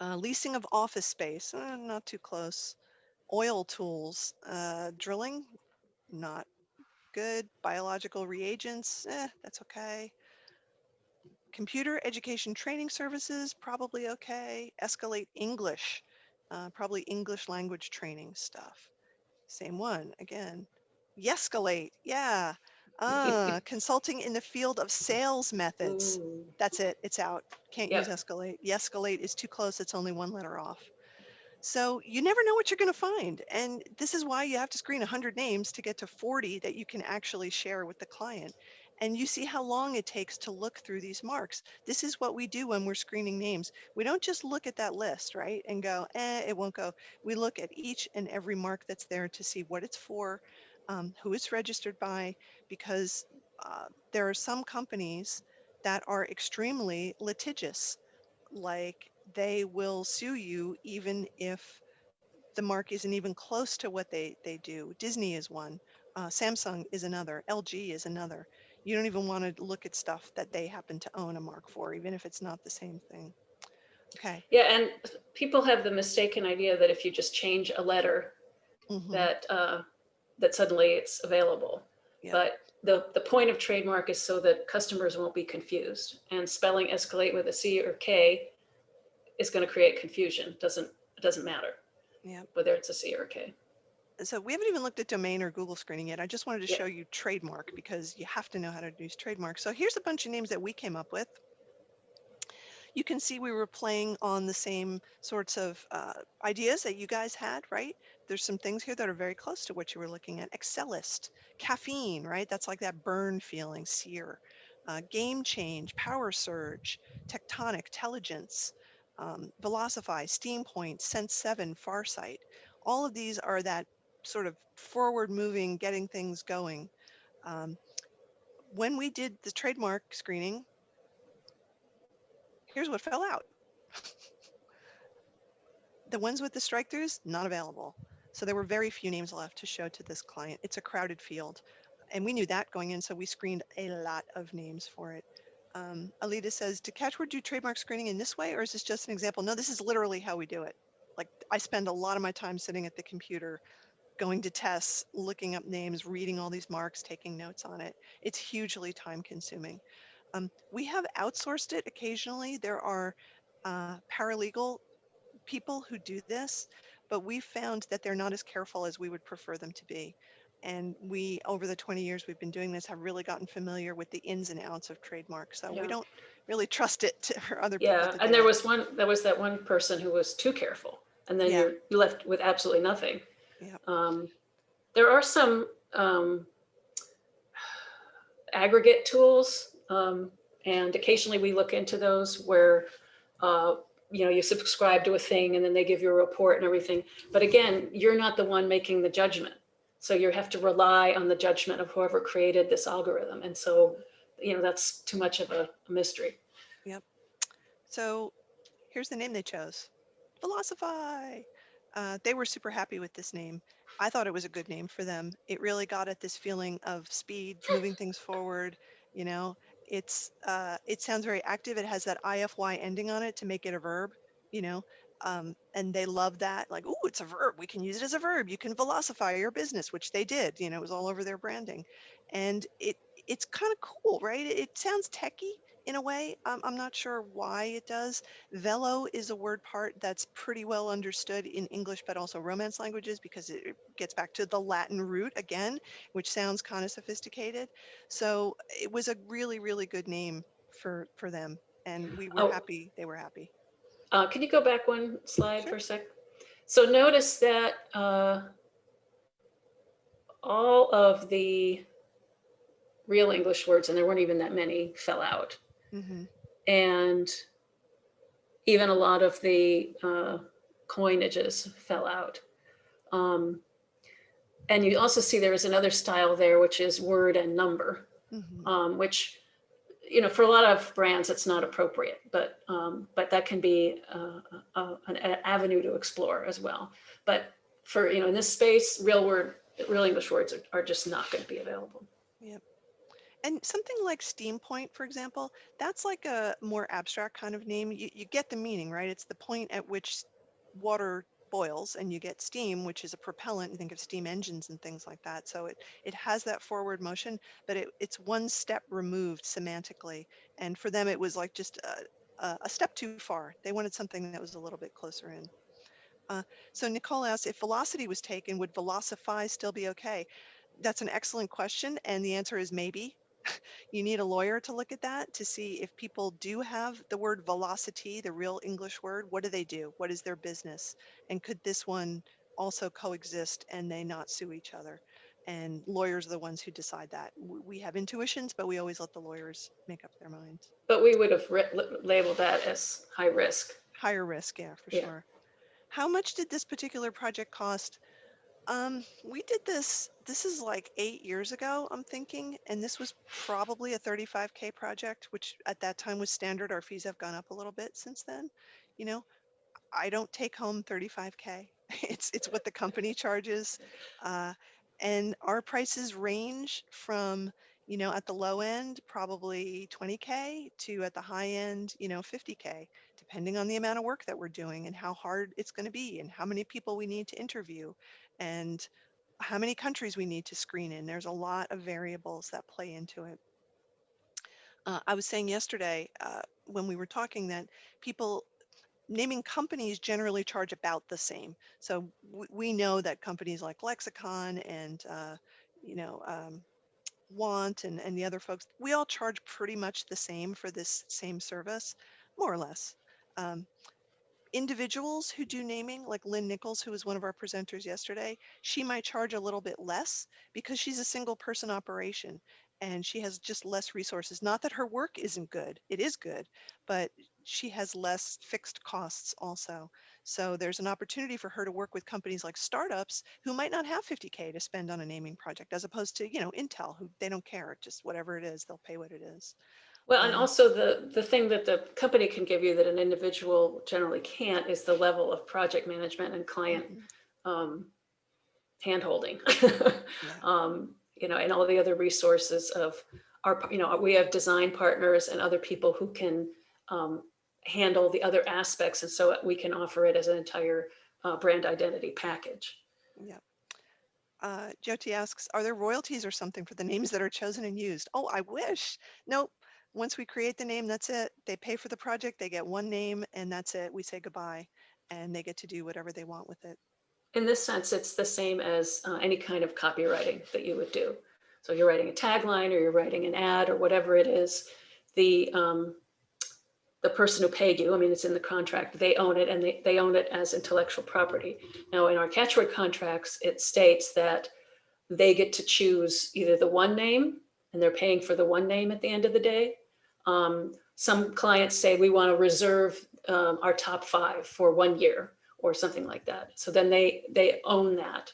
Uh, leasing of office space, uh, not too close. Oil tools, uh, drilling, not good. Biological reagents, eh, that's okay. Computer education training services, probably okay. Escalate English, uh, probably English language training stuff. Same one again. Yescalate, yeah. Ah, consulting in the field of sales methods. Ooh. That's it. It's out. Can't Yep. use escalate. The escalate is too close. It's only one letter off. So you never know what you're going to find. And this is why you have to screen 100 names to get to 40 that you can actually share with the client. And you see how long it takes to look through these marks. This is what we do when we're screening names. We don't just look at that list, right? And go, eh, it won't go. We look at each and every mark that's there to see what it's for, um, who it's registered by, because uh, there are some companies that are extremely litigious. Like they will sue you even if the mark isn't even close to what they, they do. Disney is one, uh, Samsung is another, LG is another. You don't even want to look at stuff that they happen to own a mark for, even if it's not the same thing. Okay. Yeah, and people have the mistaken idea that if you just change a letter, mhm, that uh, that suddenly it's available. Yeah. But the the point of trademark is so that customers won't be confused. And spelling escalate with a C or K is going to create confusion. Doesn't it doesn't matter Yeah. whether it's a C or a K. So we haven't even looked at domain or Google screening yet. I just wanted to Yeah. show you trademark because you have to know how to use trademark. So here's a bunch of names that we came up with. You can see we were playing on the same sorts of uh, ideas that you guys had, right? There's some things here that are very close to what you were looking at. Excelist, caffeine, right? That's like that burn feeling, sear. Uh, game change, power surge, tectonic, intelligence, um, Velocify, Steam Point, Sense 7, Farsight. All of these are that sort of forward moving, getting things going. Um, when we did the trademark screening, here's what fell out. the ones with the strike throughs, not available. So there were very few names left to show to this client. It's a crowded field. And we knew that going in, so we screened a lot of names for it. Um, Alita says, do Catchword do trademark screening in this way, or is this just an example? No, this is literally how we do it. Like I spend a lot of my time sitting at the computer, going to TESS, looking up names, reading all these marks, taking notes on it. It's hugely time consuming. Um, we have outsourced it occasionally. There are uh, paralegal people who do this, but we found that they're not as careful as we would prefer them to be. And we, over the 20 years we've been doing this, have really gotten familiar with the ins and outs of trademark. So Yeah. we don't really trust it to, for other people. Yeah, and there it. was one there was that one person who was too careful, and then Yeah. you're you left with absolutely nothing. Yep. Um, there are some um, aggregate tools, um, and occasionally we look into those where uh, you know you subscribe to a thing and then they give you a report and everything. But again, you're not the one making the judgment, so you have to rely on the judgment of whoever created this algorithm, and so you know that's too much of a, mystery. Yep. So here's the name they chose. Velocify. Uh, they were super happy with this name. I thought it was a good name for them. It really got at this feeling of speed, moving things forward. You know, it's uh, it sounds very active. It has that ify ending on it to make it a verb. You know, um, and they love that. Like, oh, it's a verb. We can use it as a verb. You can velocify your business, which they did. You know, it was all over their branding, and it it's kind of cool, right? It, it sounds techy in a way. Um, I'm not sure why it does. Velo is a word part that's pretty well understood in English, but also Romance languages because it gets back to the Latin root again, which sounds kind of sophisticated. So it was a really, really good name for for them, and we were Oh. happy. They were happy. Uh, can you go back one slide Sure. for a sec? So notice that uh, all of the real English words, and there weren't even that many, fell out. hmm And even a lot of the uh, coinages fell out. Um, and you also see there is another style there, which is word and number, hmm um, which, you know, for a lot of brands, it's not appropriate, but um, but that can be uh, uh, an avenue to explore as well. But for, you know, in this space, real word, real English words are, are just not going to be available. Yeah and something like Steam Point, for example, that's like a more abstract kind of name. You, you get the meaning, right? It's the point at which water boils and you get steam, which is a propellant. You think of steam engines and things like that. So it, it has that forward motion, but it, it's one step removed semantically. And for them, it was like just a, a, step too far. They wanted something that was a little bit closer in. Uh, so Nicole asked if velocity was taken, would velocify still be okay? That's an excellent question. And the answer is maybe. You need a lawyer to look at that to see if people do have the word velocity, the real English word, what do they do? What is their business? And could this one also coexist and they not sue each other? And lawyers are the ones who decide that. We have intuitions, but we always let the lawyers make up their minds. But we would have labeled that as high risk. Higher risk, yeah, for Yeah. sure. How much did this particular project cost? Um, we did this, this is like eight years ago, I'm thinking, and this was probably a 35K project, which at that time was standard. Our fees have gone up a little bit since then. You know, I don't take home 35K. It's, it's what the company charges. Uh, and our prices range from, you know, at the low end, probably 20K to at the high end, you know, 50K, depending on the amount of work that we're doing and how hard it's going to be and how many people we need to interview and how many countries we need to screen in. There's a lot of variables that play into it. Uh, I was saying yesterday uh, when we were talking that people naming companies generally charge about the same. So we, know that companies like Lexicon and uh, you know um, Want and, and the other folks, we all charge pretty much the same for this same service, more or less. Um, individuals who do naming, like Lynn Nichols, who was one of our presenters yesterday, she might charge a little bit less because she's a single person operation and she has just less resources. Not that her work isn't good, it is good, but she has less fixed costs also. So there's an opportunity for her to work with companies like startups who might not have 50K to spend on a naming project, as opposed to, you know, Intel, who they don't care, just whatever it is, they'll pay what it is. Well, and also the, the thing that the company can give you that an individual generally can't is the level of project management and client Mhm. um, handholding. Yeah. um, you know, and all the other resources of our, you know, we have design partners and other people who can um, handle the other aspects. And so we can offer it as an entire uh, brand identity package. Yeah. Uh, Jyoti asks, are there royalties or something for the names that are chosen and used? Oh, I wish. Nope. Once we create the name, that's it. They pay for the project, they get one name and that's it. We say goodbye and they get to do whatever they want with it. In this sense, it's the same as uh, any kind of copywriting that you would do. So you're writing a tagline or you're writing an ad or whatever it is, the um, the person who paid you, I mean, it's in the contract, they own it and they, they own it as intellectual property. Now, in our catchword contracts, it states that they get to choose either the one name and they're paying for the one name at the end of the day. Um, some clients say we want to reserve um, our top five for one year or something like that. So then they they own that.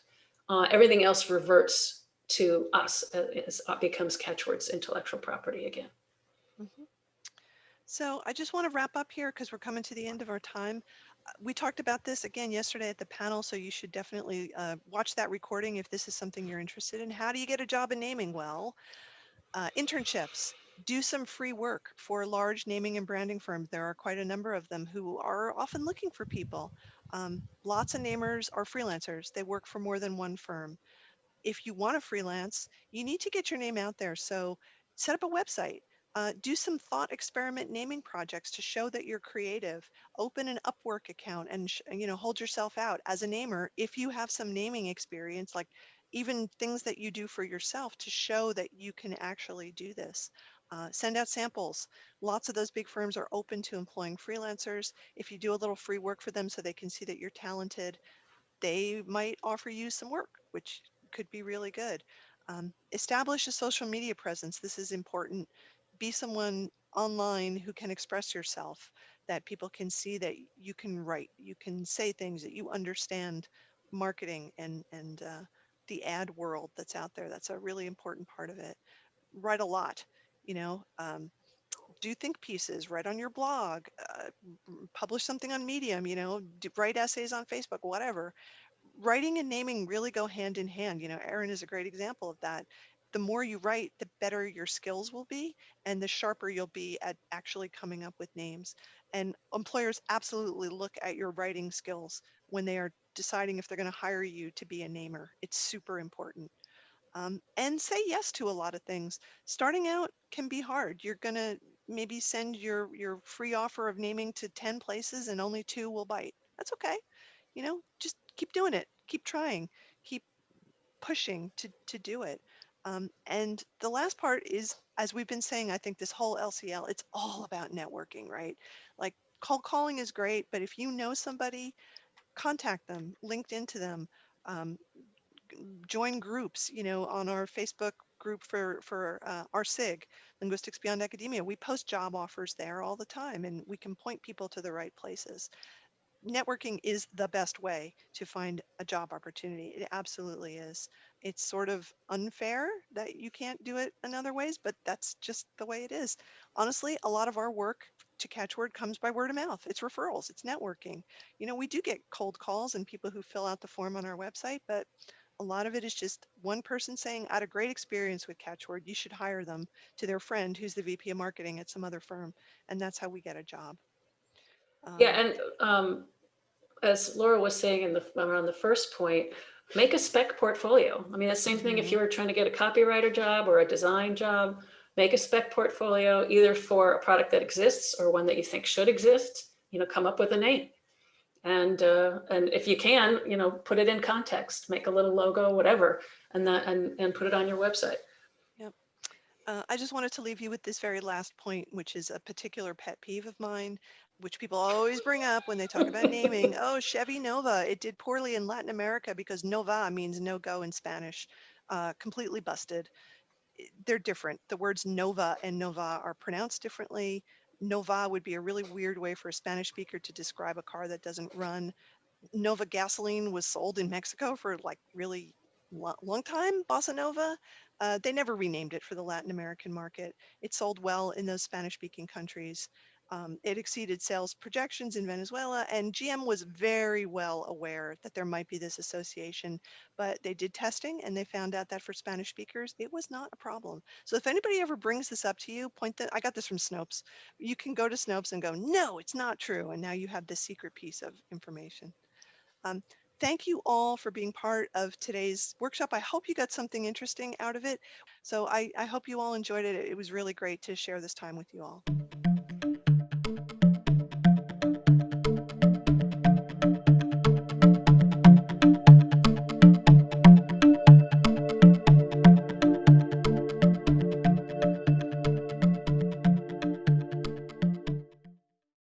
Uh, everything else reverts to us. uh, becomes catchwords intellectual property again. Mhm. So I just want to wrap up here because we're coming to the end of our time. we talked about this again yesterday at the panel, so you should definitely uh, watch that recording if this is something you're interested in. How do you get a job in naming? Well, uh, internships. Do some free work for large naming and branding firms. There are quite a number of them who are often looking for people. Um, lots of namers are freelancers. They work for more than one firm. If you want to freelance, you need to get your name out there. So set up a website. Uh, do some thought experiment naming projects to show that you're creative. Open an Upwork account and you know hold yourself out as a namer if you have some naming experience, like even things that you do for yourself to show that you can actually do this. Uh, send out samples. Lots of those big firms are open to employing freelancers. If you do a little free work for them so they can see that you're talented, they might offer you some work, which could be really good. Um, establish a social media presence. This is important. Be someone online who can express yourself, that people can see that you can write, you can say things, that you understand marketing and, and uh, the ad world that's out there. That's a really important part of it. Write a lot, you know, um, do think pieces, write on your blog, uh, publish something on Medium, you know, do, write essays on Facebook, whatever. Writing and naming really go hand in hand. You know, Erin is a great example of that. The more you write, the better your skills will be and the sharper you'll be at actually coming up with names. And employers absolutely look at your writing skills when they are deciding if they're going to hire you to be a namer. It's super important. Um, and say yes to a lot of things. Starting out can be hard. You're going to maybe send your, your free offer of naming to 10 places and only two will bite. That's okay. You know, just keep doing it. Keep trying. Keep pushing to, to do it. Um, and the last part is, as we've been saying, I think this whole LCL, it's all about networking, right? Like cold calling is great, but if you know somebody contact them, linked into them, um, join groups, you know, on our Facebook group for, for uh, our SIG, Linguistics Beyond Academia. We post job offers there all the time and we can point people to the right places. Networking is the best way to find a job opportunity. It absolutely is. It's sort of unfair that you can't do it in other ways, but that's just the way it is. Honestly, a lot of our work to Catchword comes by word of mouth. It's referrals, it's networking. You know, we do get cold calls and people who fill out the form on our website, but a lot of it is just one person saying, I had a great experience with Catchword. You should hire them to their friend who's the VP of marketing at some other firm. And that's how we get a job. Yeah, Um, and um, as Laura was saying in the, around the first point, make a spec portfolio. I mean, the same thing if you were trying to get a copywriter job or a design job, make a spec portfolio either for a product that exists or one that you think should exist, you know, come up with a name. And uh, and if you can, you know, put it in context, make a little logo, whatever, and that and, and put it on your website. Uh, I just wanted to leave you with this very last point, which is a particular pet peeve of mine, which people always bring up when they talk about naming. Oh, Chevy Nova, it did poorly in Latin America because Nova means no go in Spanish. Uh, completely busted. They're different. The words Nova and Nova are pronounced differently. Nova would be a really weird way for a Spanish speaker to describe a car that doesn't run. Nova gasoline was sold in Mexico for like really lo- long time, Bossa Nova. Uh, they never renamed it for the Latin American market. It sold well in those Spanish speaking countries. Um, it exceeded sales projections in Venezuela, and GM was very well aware that there might be this association, but they did testing and they found out that for Spanish speakers, it was not a problem. So if anybody ever brings this up to you, point that I got this from Snopes. You can go to Snopes and go, no, it's not true. And now you have this secret piece of information. Um, thank you all for being part of today's workshop. I hope you got something interesting out of it. So I, I hope you all enjoyed it. It was really great to share this time with you all.